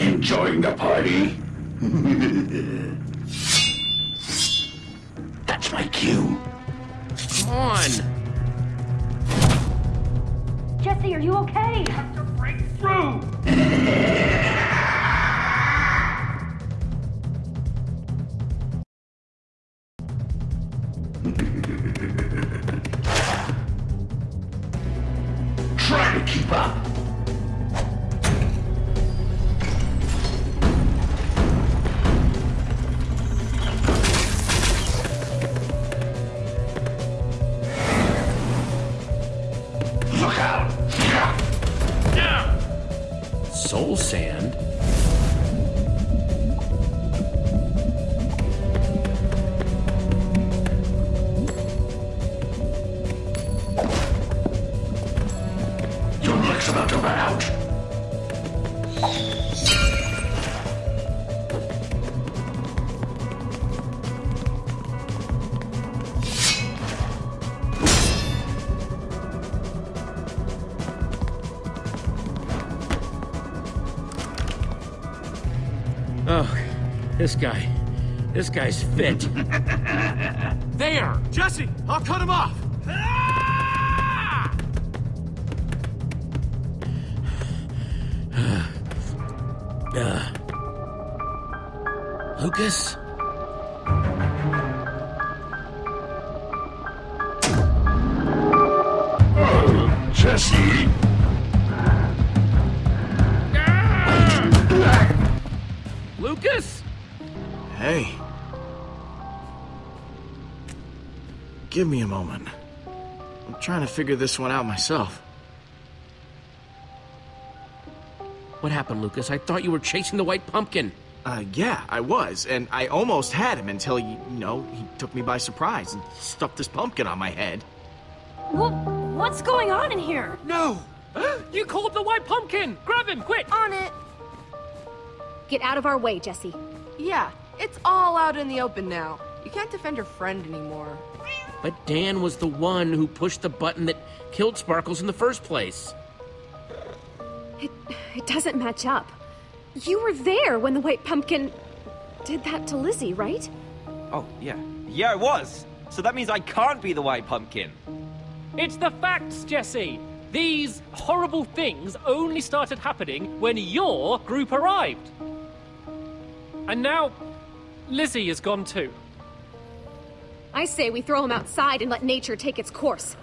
Enjoying the party? That's my cue.
Come on!
Jesse, are you okay?
Break through!
this guy. This guy's fit.
There! Jesse, I'll cut him off! Figure this one out myself.
What happened, Lucas? I thought you were chasing the white pumpkin.
Uh, yeah, I was, and I almost had him until, you know, he took me by surprise and stuffed this pumpkin on my head.
What, what's going on in here?
No! you called the white pumpkin! Grab him, quick!
On it. Get out of our way, Jesse.
Yeah, it's all out in the open now. You can't defend your friend anymore.
But Dan was the one who pushed the button that killed Sparkles in the first place.
It, it doesn't match up. You were there when the white pumpkin did that to Lizzie, right?
Oh, yeah. Yeah, it was. So that means I can't be the white pumpkin.
It's the facts, Jesse! These horrible things only started happening when your group arrived. And now, Lizzie is gone too.
I say we throw him outside and let nature take its course.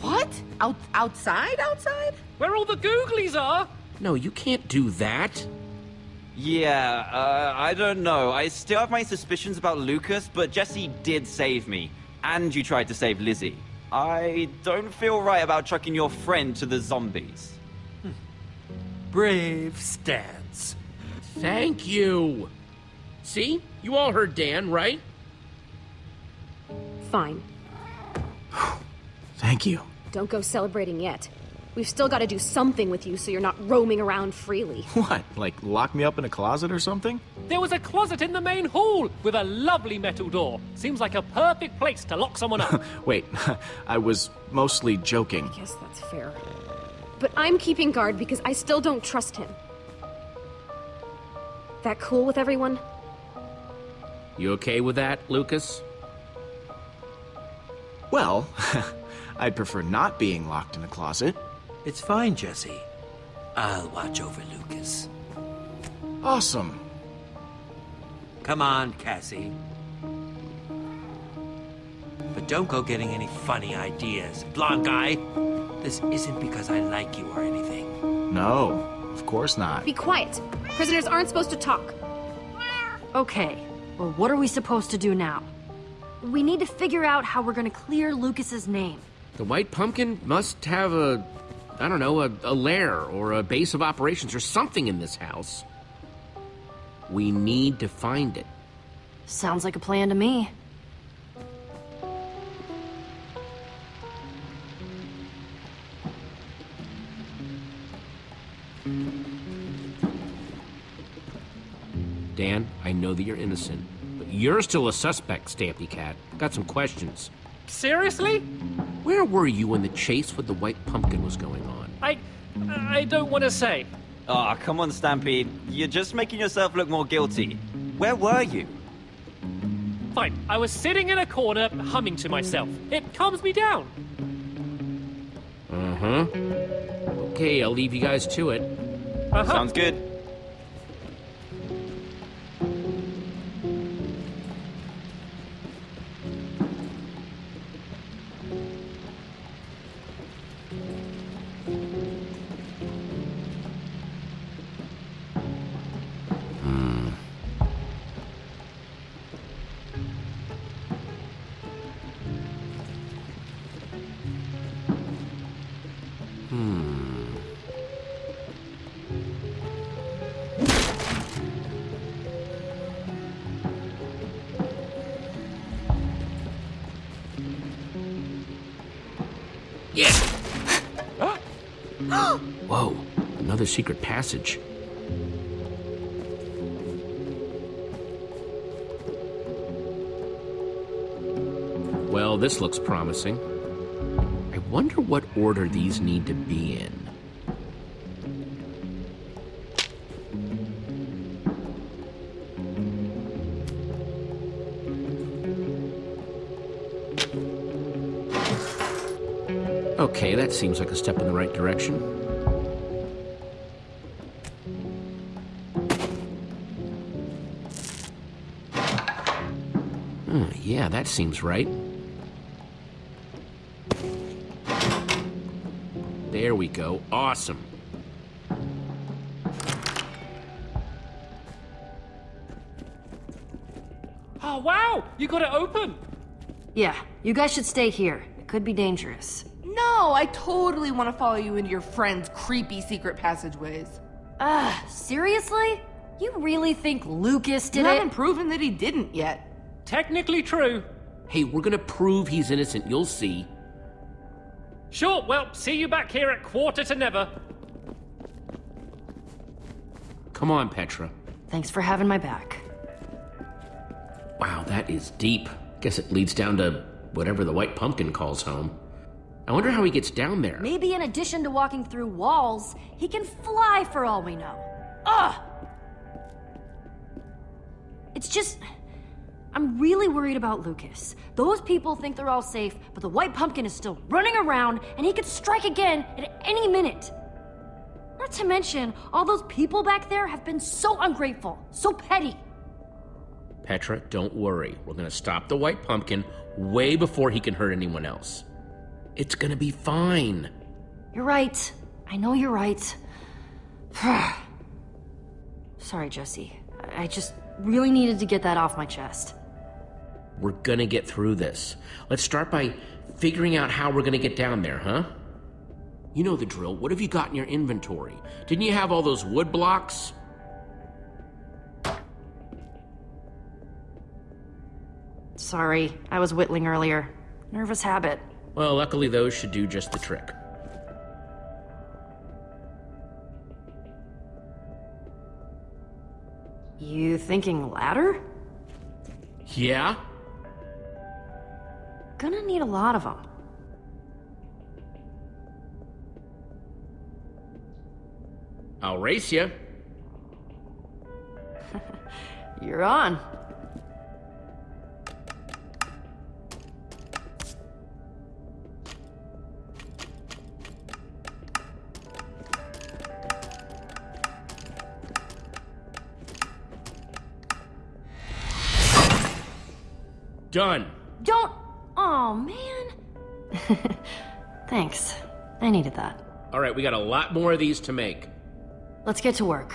What? Out outside? Outside?
Where all the googlies are?
No, you can't do that.
Yeah, uh, I don't know. I still have my suspicions about Lucas, but Jesse did save me. And you tried to save Lizzie. I don't feel right about chucking your friend to the zombies.
Brave stance.
Thank you. See? You all heard Dan, right?
Fine.
Thank you.
Don't go celebrating yet. We've still got to do something with you so you're not roaming around freely.
What? Like lock me up in a closet or something?
There was a closet in the main hall with a lovely metal door. Seems like a perfect place to lock someone up.
Wait, I was mostly joking.
I guess that's fair. But I'm keeping guard because I still don't trust him. That cool with everyone?
You okay with that, Lucas?
Well, I'd prefer not being locked in a closet.
It's fine, Jesse. I'll watch over Lucas.
Awesome.
Come on, Cassie. But don't go getting any funny ideas. Blonde guy, this isn't because I like you or anything.
No, of course not.
Be quiet. Prisoners aren't supposed to talk.
Okay, well, what are we supposed to do now? We need to figure out how we're gonna clear Lucas's name.
The White Pumpkin must have a, I don't know, a, a lair or a base of operations or something in this house. We need to find it.
Sounds like a plan to me.
Dan, I know that you're innocent, you're still a suspect, Stampy Cat. Got some questions.
Seriously?
Where were you when the chase with the White Pumpkin was going on?
I. I don't want to say.
Ah, come on, Stampede. You're just making yourself look more guilty. Where were you?
Fine, I was sitting in a corner, humming to myself. It calms me down.
Uh huh. Okay, I'll leave you guys to it.
Uh-huh.
Sounds good.
Secret passage. Well, this looks promising. I wonder what order these need to be in. Okay, that seems like a step in the right direction. That seems right. There we go. Awesome.
Oh, wow! You got it open!
Yeah, you guys should stay here. It could be dangerous.
No, I totally want to follow you into your friend's creepy secret passageways.
Ugh, seriously? You really think Lucas did
you
it?
haven't proven that he didn't yet.
Technically true.
Hey, we're gonna prove he's innocent, you'll see.
Sure, well, see you back here at quarter to never.
Come on, Petra.
Thanks for having my back.
Wow, that is deep. Guess it leads down to whatever the White Pumpkin calls home. I wonder how he gets down there.
Maybe in addition to walking through walls, he can fly for all we know. Ugh! It's just. I'm really worried about Lucas. Those people think they're all safe, but the White Pumpkin is still running around, and he could strike again at any minute. Not to mention, all those people back there have been so ungrateful, so petty.
Petra, don't worry. We're gonna stop the white pumpkin way before he can hurt anyone else. It's gonna be fine.
You're right. I know you're right. Sorry, Jesse. I I just really needed to get that off my chest.
We're gonna get through this. Let's start by figuring out how we're gonna get down there, huh? You know the drill. What have you got in your inventory? Didn't you have all those wood blocks?
Sorry, I was whittling earlier. Nervous habit.
Well, luckily those should do just the trick.
You thinking ladder?
Yeah?
Gonna need a lot of them.
I'll race you.
You're on.
Done.
Don't. Oh, man. Thanks. I needed that.
All right, we got a lot more of these to make.
Let's get to work.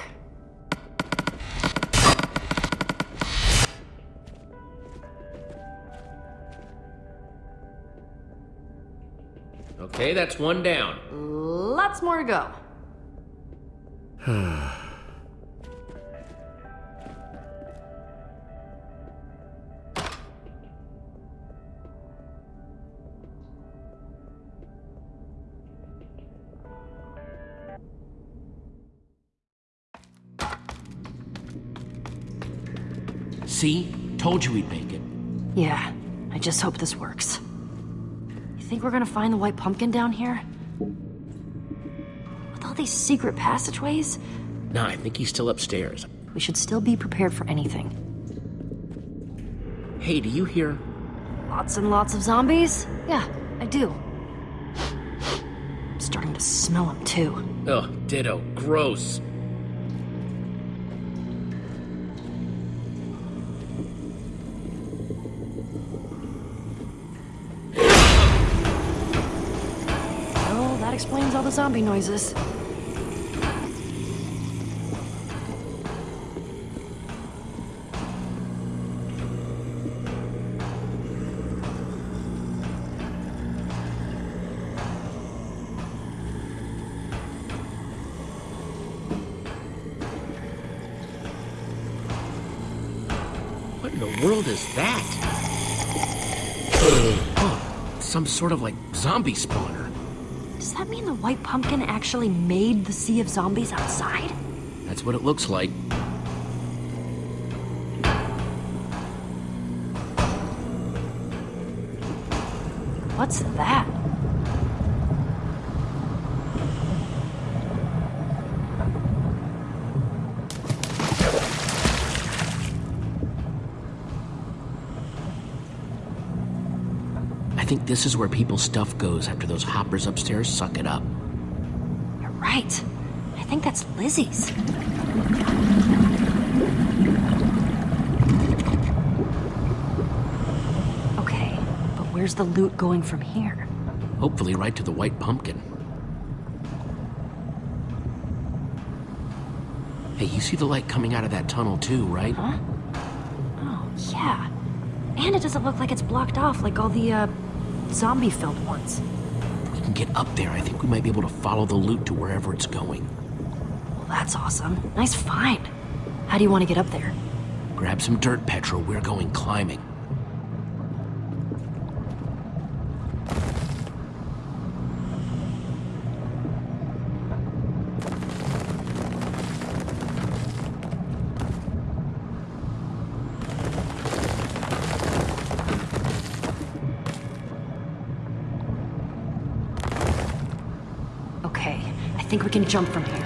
Okay, that's one down.
Lots more to go.
See? Told you we'd make it.
Yeah, I just hope this works. You think we're gonna find the white pumpkin down here? With all these secret passageways?
Nah, I think he's still upstairs.
We should still be prepared for anything.
Hey, do you hear?
Lots and lots of zombies? Yeah, I do. I'm starting to smell them too.
Ugh, ditto. Gross.
Explains all the zombie noises.
What in the world is that? some sort of like zombie spawner.
Does that mean the white pumpkin actually made the sea of zombies outside?
That's what it looks like.
What's that?
I think this is where people's stuff goes after those hoppers upstairs suck it up.
You're right. I think that's Lizzie's. Okay, but where's the loot going from here?
Hopefully, right to the white pumpkin. Hey, you see the light coming out of that tunnel too, right?
Huh? Oh, yeah. And it doesn't look like it's blocked off like all the, uh, zombie-filled ones.
We can get up there, I think we might be able to follow the loot to wherever it's going.
Well, that's awesome. Nice find. How do you want to get up there?
Grab some dirt, Petra. We're going climbing.
Can jump from here.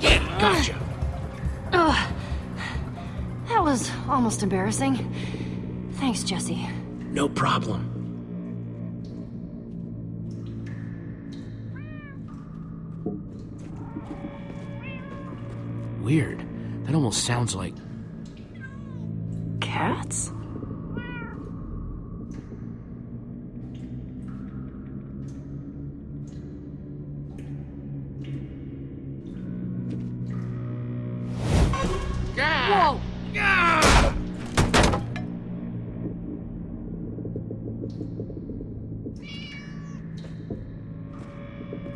Yeah, gotcha.
That was Almost embarrassing. Thanks, Jesse.
No problem. Sounds like.
Cats?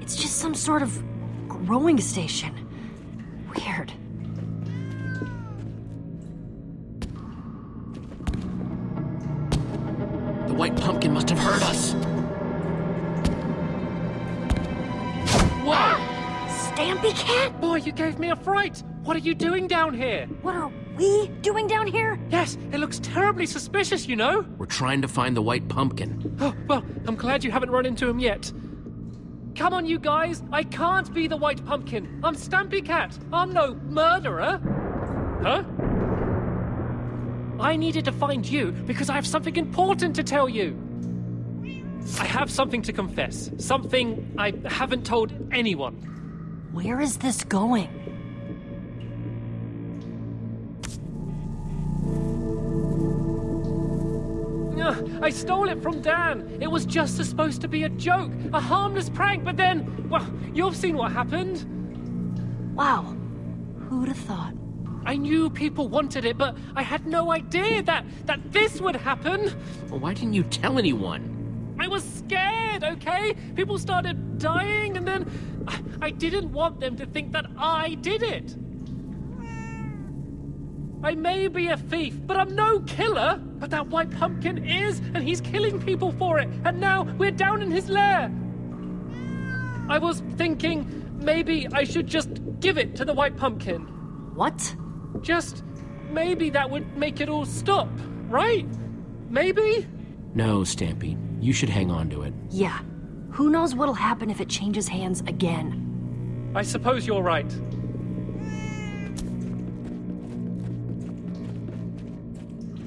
It's just some sort of growing station.
Gave me a fright! What are you doing down here?
What are we doing down here?
Yes, it looks terribly suspicious, you know?
We're trying to find the white pumpkin.
Oh, well, I'm glad you haven't run into him yet. Come on, you guys! I can't be the white pumpkin! I'm Stampy Cat! I'm no murderer! Huh? I needed to find you because I have something important to tell you! I have something to confess. Something I haven't told anyone.
Where is this going?
Ugh, I stole it from Dan. It was just supposed to be a joke, a harmless prank, but then, well, you've seen what happened.
Wow. Who'd have thought?
I knew people wanted it, but I had no idea that that this would happen.
Well, why didn't you tell anyone?
I was scared, okay? People started dying, and then I, I didn't want them to think that I did it. I may be a thief, but I'm no killer. But that white pumpkin is, and he's killing people for it. And now we're down in his lair. I was thinking maybe I should just give it to the white pumpkin.
What?
Just maybe that would make it all stop, right? Maybe?
No, Stampy. You should hang on to it.
Yeah. Who knows what'll happen if it changes hands again?
I suppose you're right.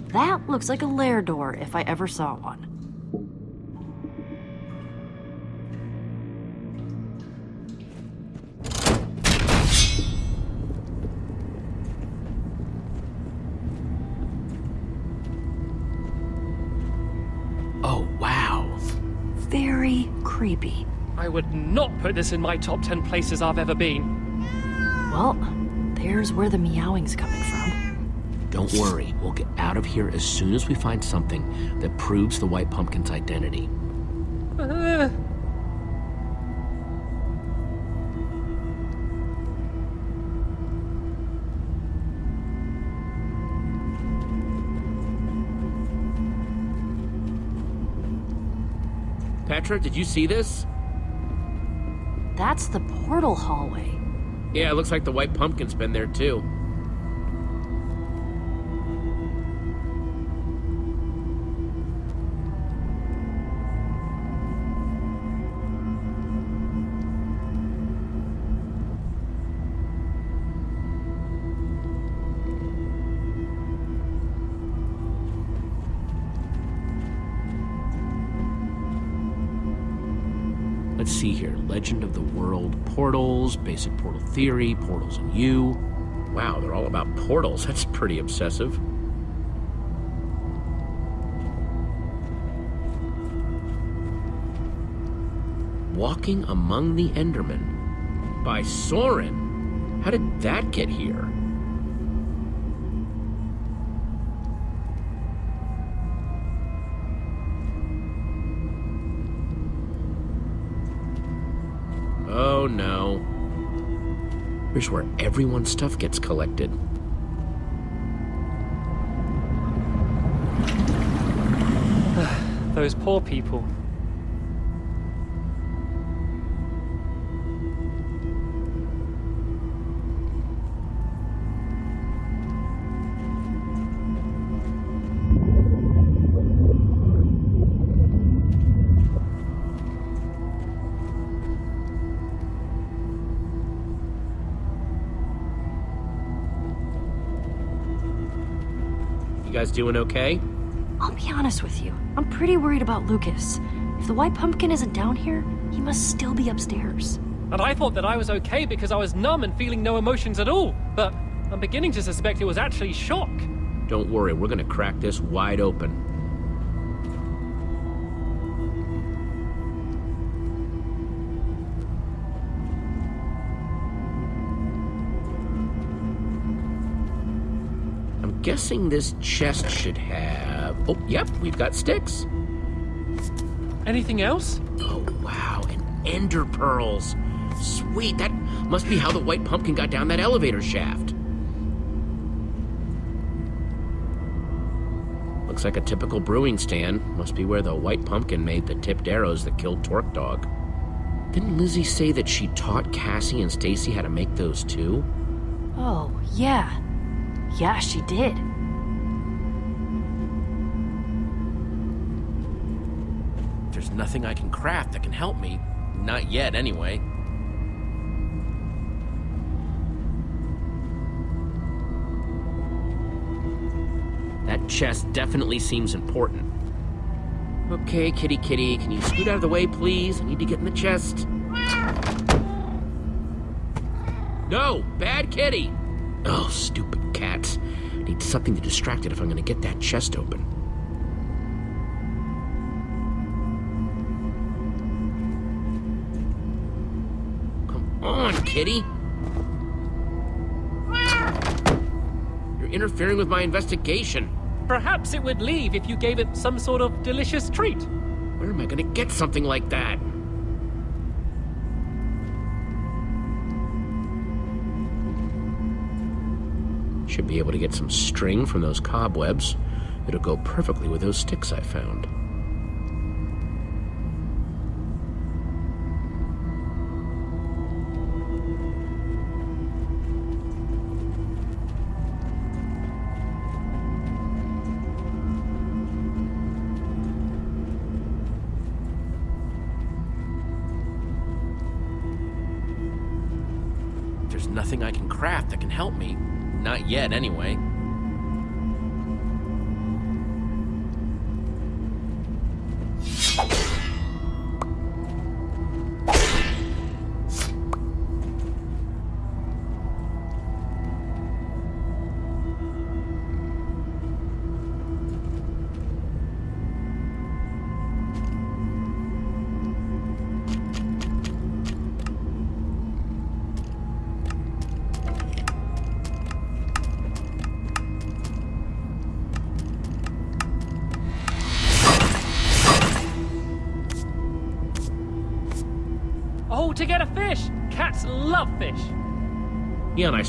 That looks like a lair door if I ever saw one. Creepy.
I would not put this in my top 10 places I've ever been.
Well, there's where the meowing's coming from.
Don't worry. We'll get out of here as soon as we find something that proves the white pumpkin's identity.
Uh,
Petra, did you see this?
That's the portal hallway.
Yeah, it looks like the white pumpkin's been there too. See here. Legend of the World Portals, Basic Portal Theory, Portals and You. Wow, they're all about portals. That's pretty obsessive. Walking Among the Endermen by Soren. How did that get here? Oh no. Here's where everyone's stuff gets collected.
those poor people.
Guys doing okay?
I'll be honest with you. I'm pretty worried about Lucas. If the White Pumpkin isn't down here, he must still be upstairs.
And I thought that I was okay because I was numb and feeling no emotions at all. But I'm beginning to suspect it was actually shock.
Don't worry, we're gonna crack this wide open. Guessing this chest should have... Oh, yep, we've got sticks.
Anything else?
Oh, wow, and ender pearls. Sweet, that must be how the White Pumpkin got down that elevator shaft. Looks like a typical brewing stand. Must be where the White Pumpkin made the tipped arrows that killed Torque Dog. Didn't Lizzie say that she taught Cassie and Stacy how to make those too?
Oh, yeah. Yeah, she did.
There's nothing I can craft that can help me. Not yet, anyway. That chest definitely seems important. Okay, kitty kitty, can you scoot out of the way, please? I need to get in the chest. No, bad kitty! Oh, stupid need something to distract it if I'm gonna get that chest open. Come on, kitty! You're interfering with my investigation.
Perhaps it would leave if you gave it some sort of delicious treat.
Where am I gonna get something like that? Should be able to get some string from those cobwebs. It'll go perfectly with those sticks I found. There's nothing I can craft that can help me. Not yet, anyway.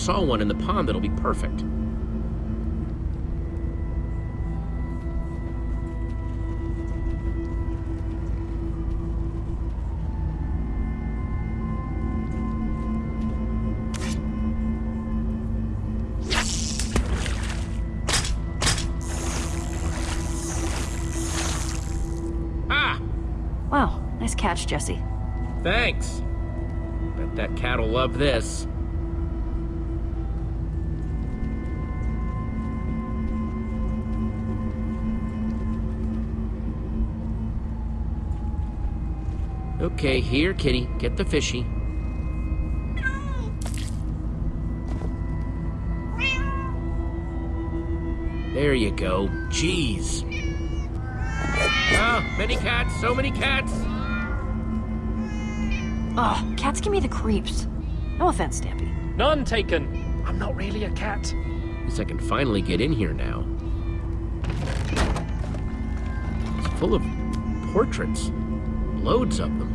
Saw one in the pond that'll be perfect. Ah!
Wow, nice catch, Jesse.
Thanks. Bet that cat'll love this. Okay, here, kitty. Get the fishy. There you go. Jeez. Ah, many cats, so many cats.
Ugh, cats give me the creeps. No offense, Stampy.
None taken. I'm not really a cat.
At least I can finally get in here now. It's full of portraits. Loads of them.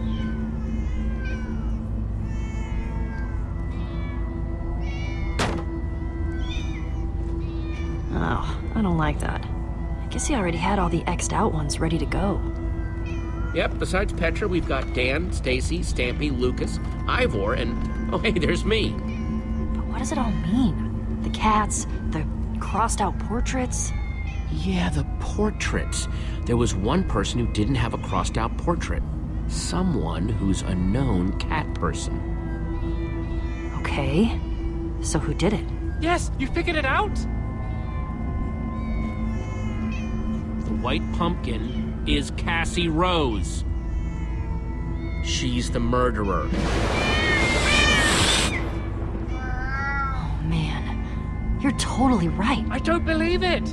Like that. I guess he already had all the X'd out ones ready to go.
Yep, besides Petra, we've got Dan, Stacy, Stampy, Lucas, Ivor, and oh hey, there's me.
But what does it all mean? The cats, the crossed out portraits?
Yeah, the portraits. There was one person who didn't have a crossed out portrait. Someone who's a known cat person.
Okay. So who did it?
Yes, you figured it out?
White pumpkin is Cassie Rose. She's the murderer.
Oh, man. You're totally right.
I don't believe it.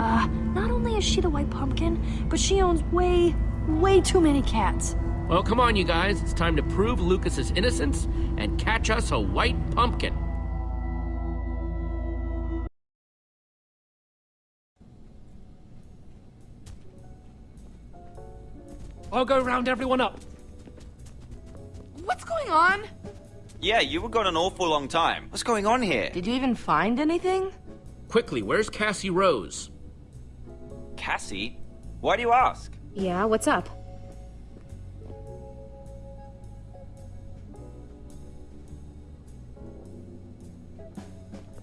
Uh, not only is she the white pumpkin, but she owns way, way too many cats.
Well, come on, you guys. It's time to prove Lucas's innocence and catch us a white pumpkin.
I'll go round everyone up.
What's going on?
Yeah, you were gone an awful long time. What's going on here?
Did you even find anything?
Quickly, where's Cassie Rose?
Cassie? Why do you ask?
Yeah, what's up?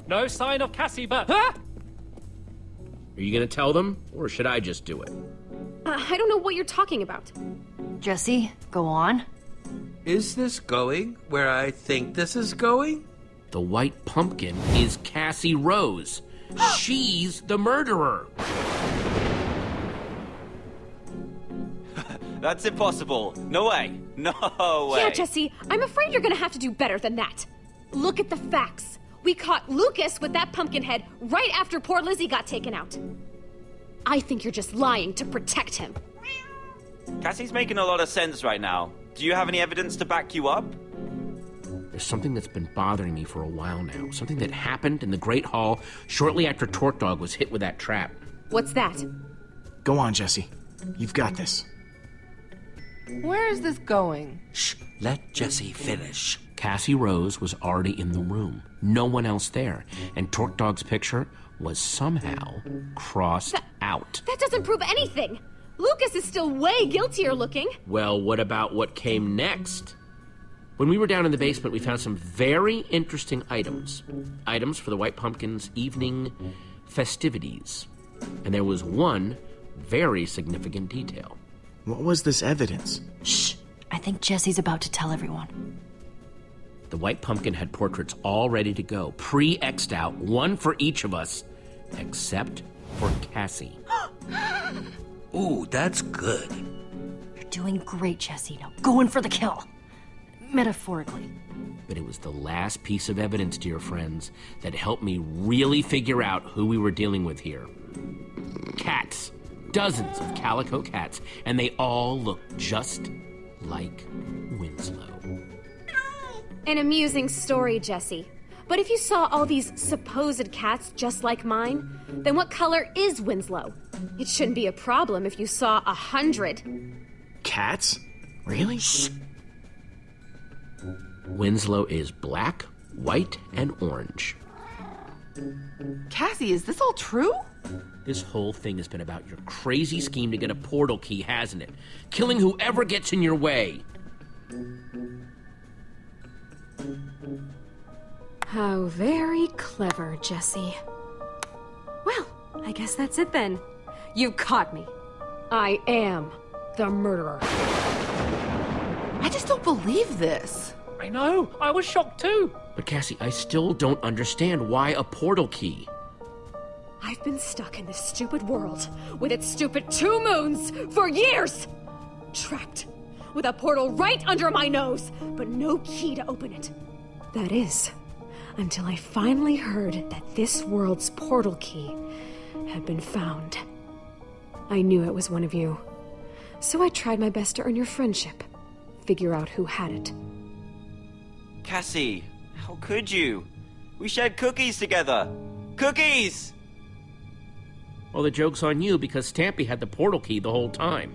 No sign of Cassie, but. Huh?
Are you gonna tell them, or should I just do it?
Uh, I don't know what you're talking about.
Jesse, go on.
Is this going where I think this is going?
The white pumpkin is Cassie Rose. She's the murderer.
That's impossible. No way. No way.
Yeah, Jesse, I'm afraid you're gonna have to do better than that. Look at the facts. We caught Lucas with that pumpkin head right after poor Lizzie got taken out. I think you're just lying to protect him.
Cassie's making a lot of sense right now. Do you have any evidence to back you up?
There's something that's been bothering me for a while now. Something that happened in the Great Hall shortly after Torque Dog was hit with that trap.
What's that?
Go on, Jesse. You've got this.
Where is this going?
Shh, let Jesse finish.
Cassie Rose was already in the room. No one else there. And Torque Dog's picture was somehow crossed out.
That doesn't prove anything. Lucas is still way guiltier looking.
Well, what about what came next? When we were down in the basement, we found some very interesting items. Items for the White Pumpkin's evening festivities. And there was one very significant detail.
What was this evidence?
Shh. I think Jesse's about to tell everyone.
The White Pumpkin had portraits all ready to go, pre X'd out, one for each of us, except for Cassie.
Ooh, that's good.
You're doing great, Jesse. Now go in for the kill. Metaphorically.
But it was the last piece of evidence, dear friends, that helped me really figure out who we were dealing with here. Cats. Dozens of calico cats, and they all look just like Winslow.
An amusing story, Jesse. But if you saw all these supposed cats just like mine, then what color is Winslow? It shouldn't be a problem if you saw a hundred.
Cats? Really? Shh.
Winslow is black, white, and orange.
Cassie, is this all true?
This whole thing has been about your crazy scheme to get a portal key, hasn't it? Killing whoever gets in your way.
How very clever, Jesse. Well, I guess that's it then. You caught me. I am the murderer.
I just don't believe this.
I know. I was shocked too.
But Cassie, I still don't understand why a portal key.
I've been stuck in this stupid world with its stupid two moons for years! Trapped with a portal right under my nose, but no key to open it. That is, until I finally heard that this world's portal key had been found. I knew it was one of you, so I tried my best to earn your friendship, figure out who had it.
Cassie, how could you? We shared cookies together. Cookies!
Well, the joke's on you because Stampy had the portal key the whole time.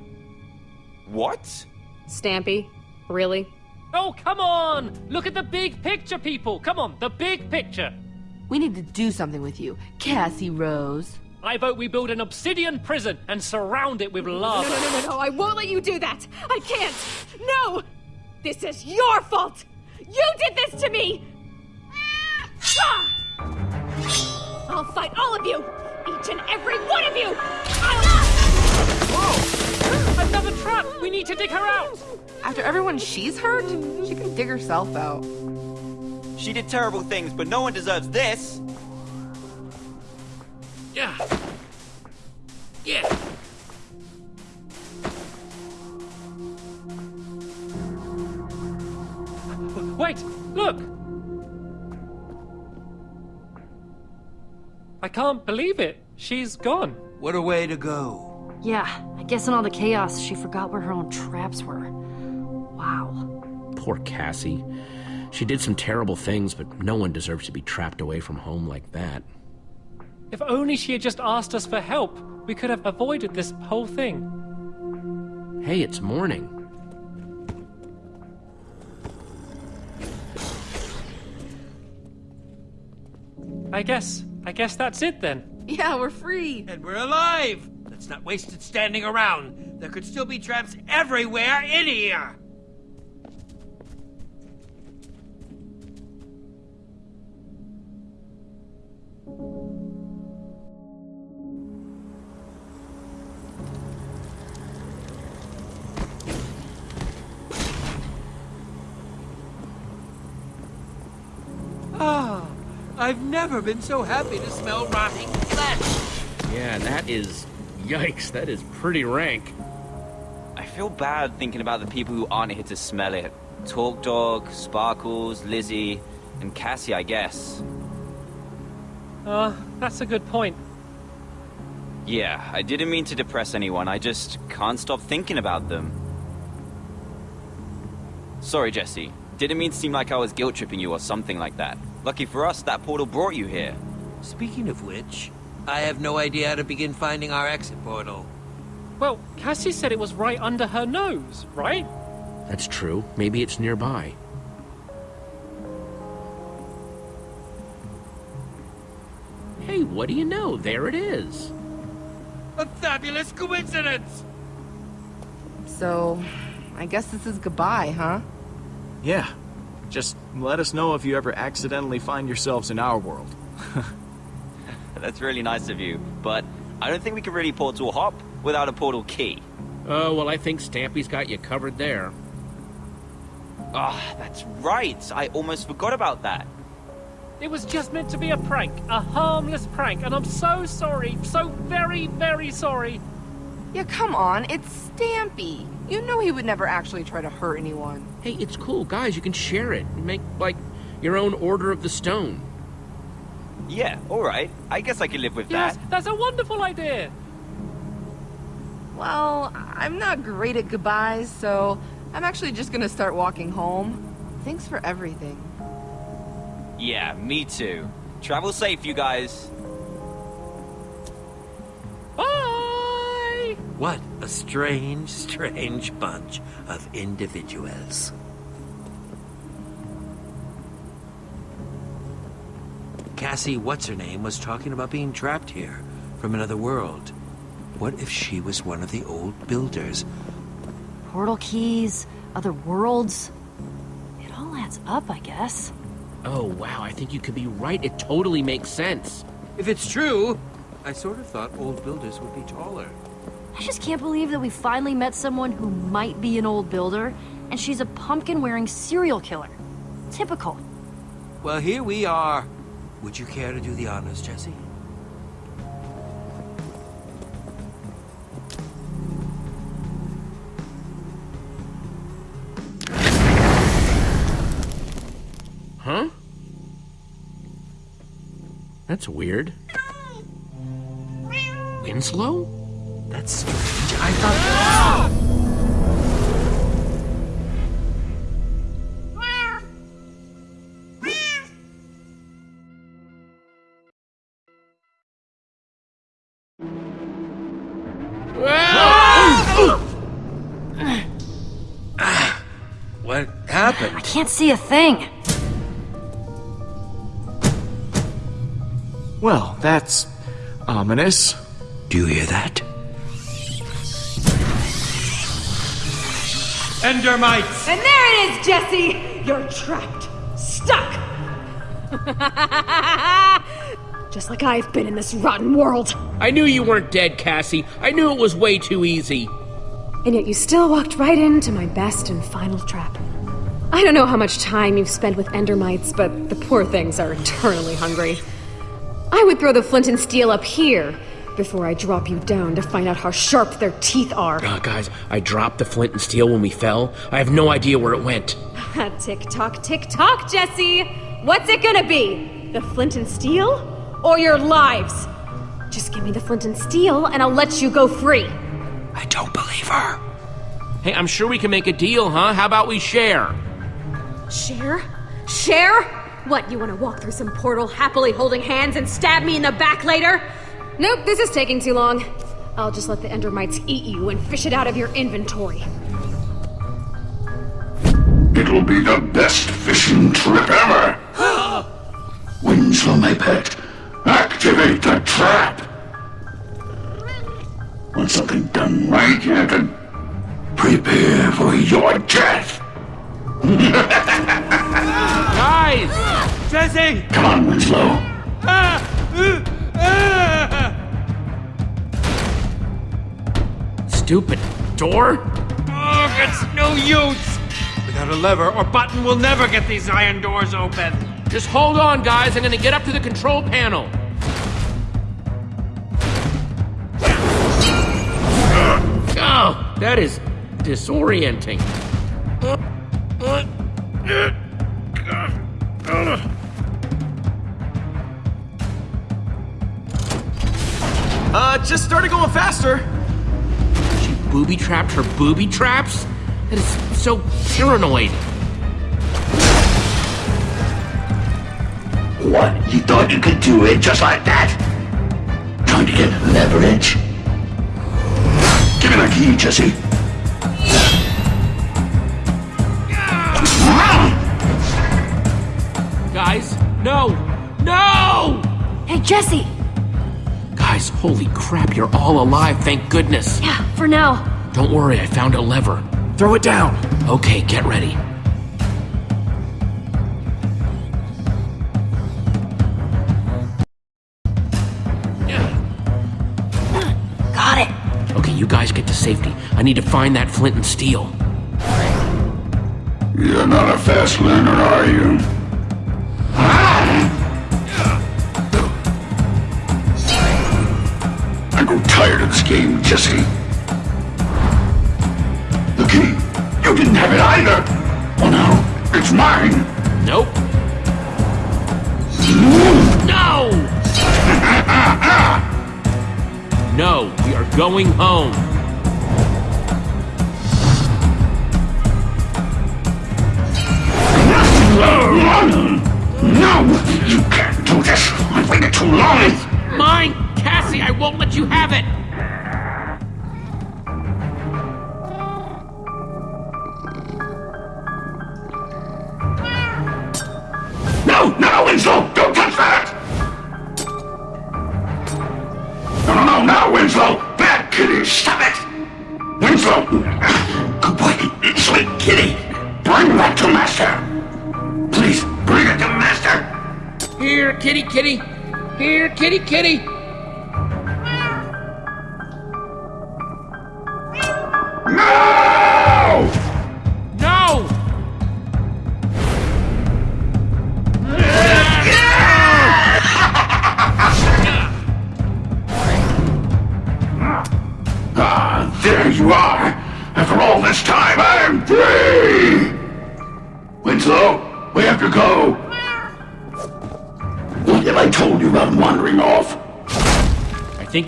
What?
Stampy? Really?
Oh, come on! Look at the big picture, people! Come on, the big picture!
We need to do something with you, Cassie Rose.
I vote we build an obsidian prison and surround it with lava.
No, no, no, no, no, I won't let you do that! I can't! No! This is your fault! You did this to me! Ah! I'll fight all of you! Each and every one of you!
Whoa! another trap! We need to dig her out!
After everyone she's hurt, she can dig herself out.
She did terrible things, but no one deserves this!
Yeah. Yeah.
Wait! Look! I can't believe it! She's gone!
What a way to go.
Yeah, I guess in all the chaos, she forgot where her own traps were. Wow.
Poor Cassie. She did some terrible things, but no one deserves to be trapped away from home like that.
If only she had just asked us for help, we could have avoided this whole thing.
Hey, it's morning.
I guess, I guess that's it then.
Yeah, we're free.
And we're alive! Let's not wasted standing around. There could still be traps everywhere in here! Ah, I've never been so happy to smell rotting flesh.
Yeah, that is. Yikes, that is pretty rank.
I feel bad thinking about the people who aren't here to smell it. Torque Dog, Sparkles, Lizzie, and Cassie, I guess.
Uh, that's a good point.
Yeah, I didn't mean to depress anyone, I just can't stop thinking about them. Sorry, Jesse. Didn't mean to seem like I was guilt tripping you or something like that. Lucky for us, that portal brought you here.
Speaking of which, I have no idea how to begin finding our exit portal.
Well, Cassie said it was right under her nose, right?
That's true. Maybe it's nearby. Hey, what do you know? There it is.
A fabulous coincidence!
So, I guess this is goodbye, huh?
Yeah. Just let us know if you ever accidentally find yourselves in our world.
That's really nice of you, but I don't think we can really portal hop without a portal key.
Oh, well, I think Stampy's got you covered there.
Ah, that's right. I almost forgot about that.
It was just meant to be a prank, a harmless prank, and I'm so sorry, so very, very sorry.
Yeah, come on, it's Stampy. You know he would never actually try to hurt anyone.
Hey, it's cool, guys. You can share it. Make, like, your own Order of the Stone.
Yeah, alright. I guess I can live with
Yes,
that.
that's a wonderful idea.
Well, I'm not great at goodbyes, so I'm actually just gonna start walking home. Thanks for everything.
Yeah, me too. Travel safe, you guys.
Bye!
What a strange, strange bunch of individuals. Cassie, what's her name, was talking about being trapped here from another world. What if she was one of the old builders?
Portal keys, other worlds. It all adds up, I guess.
Oh, wow, I think you could be right. It totally makes sense.
If it's true, I sort of thought old builders would be taller.
I just can't believe that we finally met someone who might be an old builder, and she's a pumpkin-wearing serial killer. Typical.
Well, here we are. Would you care to do the honors, Jesse?
Huh? That's weird. Winslow?
That's strange. I thought.
Can't see a thing.
Well, that's ominous.
Do you hear that? Endermites!
And there it is, Jesse! You're trapped. Stuck! Just like I've been in this rotten world.
I knew you weren't dead, Cassie. I knew it was way too easy.
And yet you still walked right into my best and final trap. I don't know how much time you've spent with Endermites, but the poor things are eternally hungry. I would throw the flint and steel up here, before I drop you down to find out how sharp their teeth are.
Uh, guys, I dropped the flint and steel when we fell. I have no idea where it went.
tick tock, tick tock, Jesse! What's it gonna be? The flint and steel? Or your lives? Just give me the flint and steel, and I'll let you go free.
I don't believe her. Hey, I'm sure we can make a deal, huh? How about we share?
Share? Share? What, you wanna walk through some portal happily holding hands and stab me in the back later? Nope, this is taking too long. I'll just let the Endermites eat you and fish it out of your inventory.
It'll be the best fishing trip ever! Winslow, my pet, activate the trap! Want something done right, Captain? Prepare for your death!
Guys!
Jesse!
Come on, Winslow.
Stupid door?
Oh, it's no use! Without a lever or button, we'll never get these iron doors open.
Just hold on, guys. I'm gonna get up to the control panel. Oh, that is disorienting.
Uh, just started going faster.
She booby trapped her booby traps? That is so paranoid.
What? You thought you could do it just like that? Trying to get leverage? Give me the key, Jesse.
Guys, no! No!
Hey, Jesse!
Guys, holy crap, you're all alive, thank goodness.
Yeah, for now.
Don't worry, I found a lever.
Throw it down.
Okay, get ready.
Got it.
Okay, you guys get to safety. I need to find that flint and steel.
You're not a fast learner, are you? I grow tired of this game, Jesse. The key. You didn't have it either. Well, now, it's mine.
Nope. No! no, we are going home.
No! You can't do this! I've waited too long!
Mine! Cassie, I won't let you have it!
Kitty.
Here, kitty, kitty.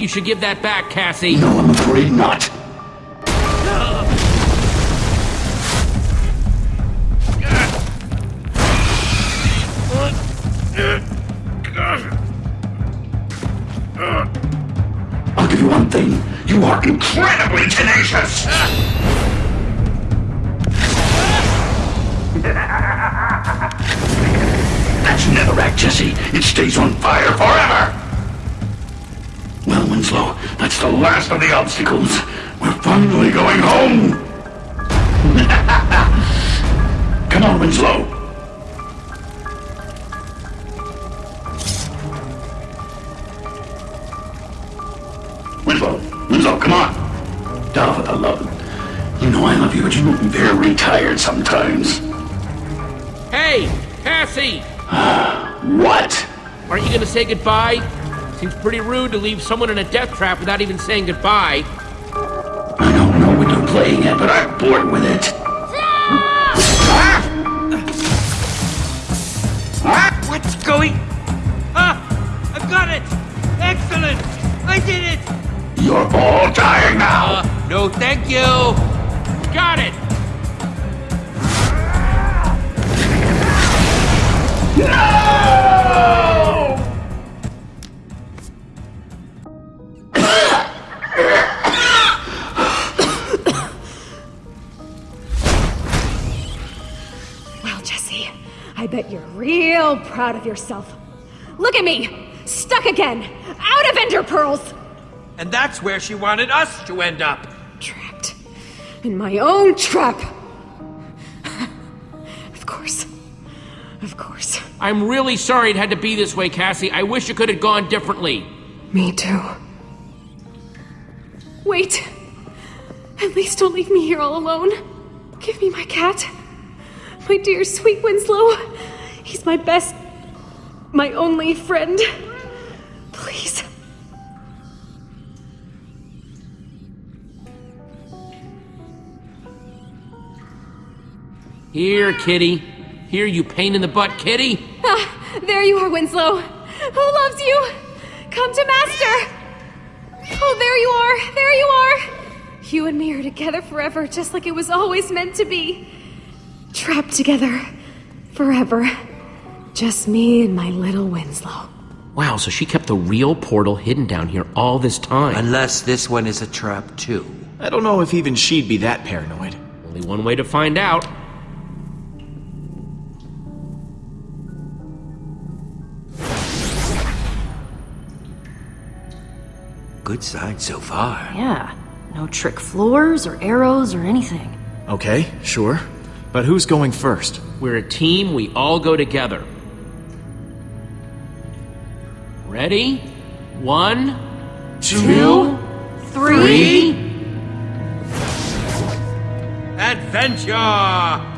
You
should give that back, Cassie.
No, I'm afraid not. The the obstacles. We're finally going home! Come on, Winslow. Winslow, Winslow, come on. For the love. You You know I love you, but you look very tired sometimes.
Hey, Cassie!
What?
Aren't you gonna say goodbye? Seems pretty rude to leave someone in a death trap without even saying goodbye.
I don't know what you're playing at, but I'm bored with it.
What's going... Ah! I got it! Excellent! I did it!
You're all dying now!
Uh, no, thank you!
Got it!
No!
Proud of yourself. Look at me! Stuck again! Out of Ender Pearls!
And that's where she wanted us to end up.
Trapped. In my own trap! of course. Of course.
I'm really sorry it had to be this way, Cassie. I wish it could have gone differently.
Me too. Wait. At least don't leave me here all alone. Give me my cat. My dear sweet Winslow. He's my best, my only friend. Please.
Here, kitty. Here, you pain in the butt, kitty.
Ah, there you are, Winslow. Who loves you? Come to Master. Oh, there you are. There you are. You and me are together forever, just like it was always meant to be. Trapped together. Forever. Just me and my little Winslow.
Wow, so she kept the real portal hidden down here all this time.
Unless this one is a trap, too.
I don't know if even she'd be that paranoid.
Only one way to find out.
Good sign so far.
Yeah. No trick floors or arrows or anything.
Okay, sure. But who's going first?
We're a team, we all go together. Ready? One, two,
three.
Adventure!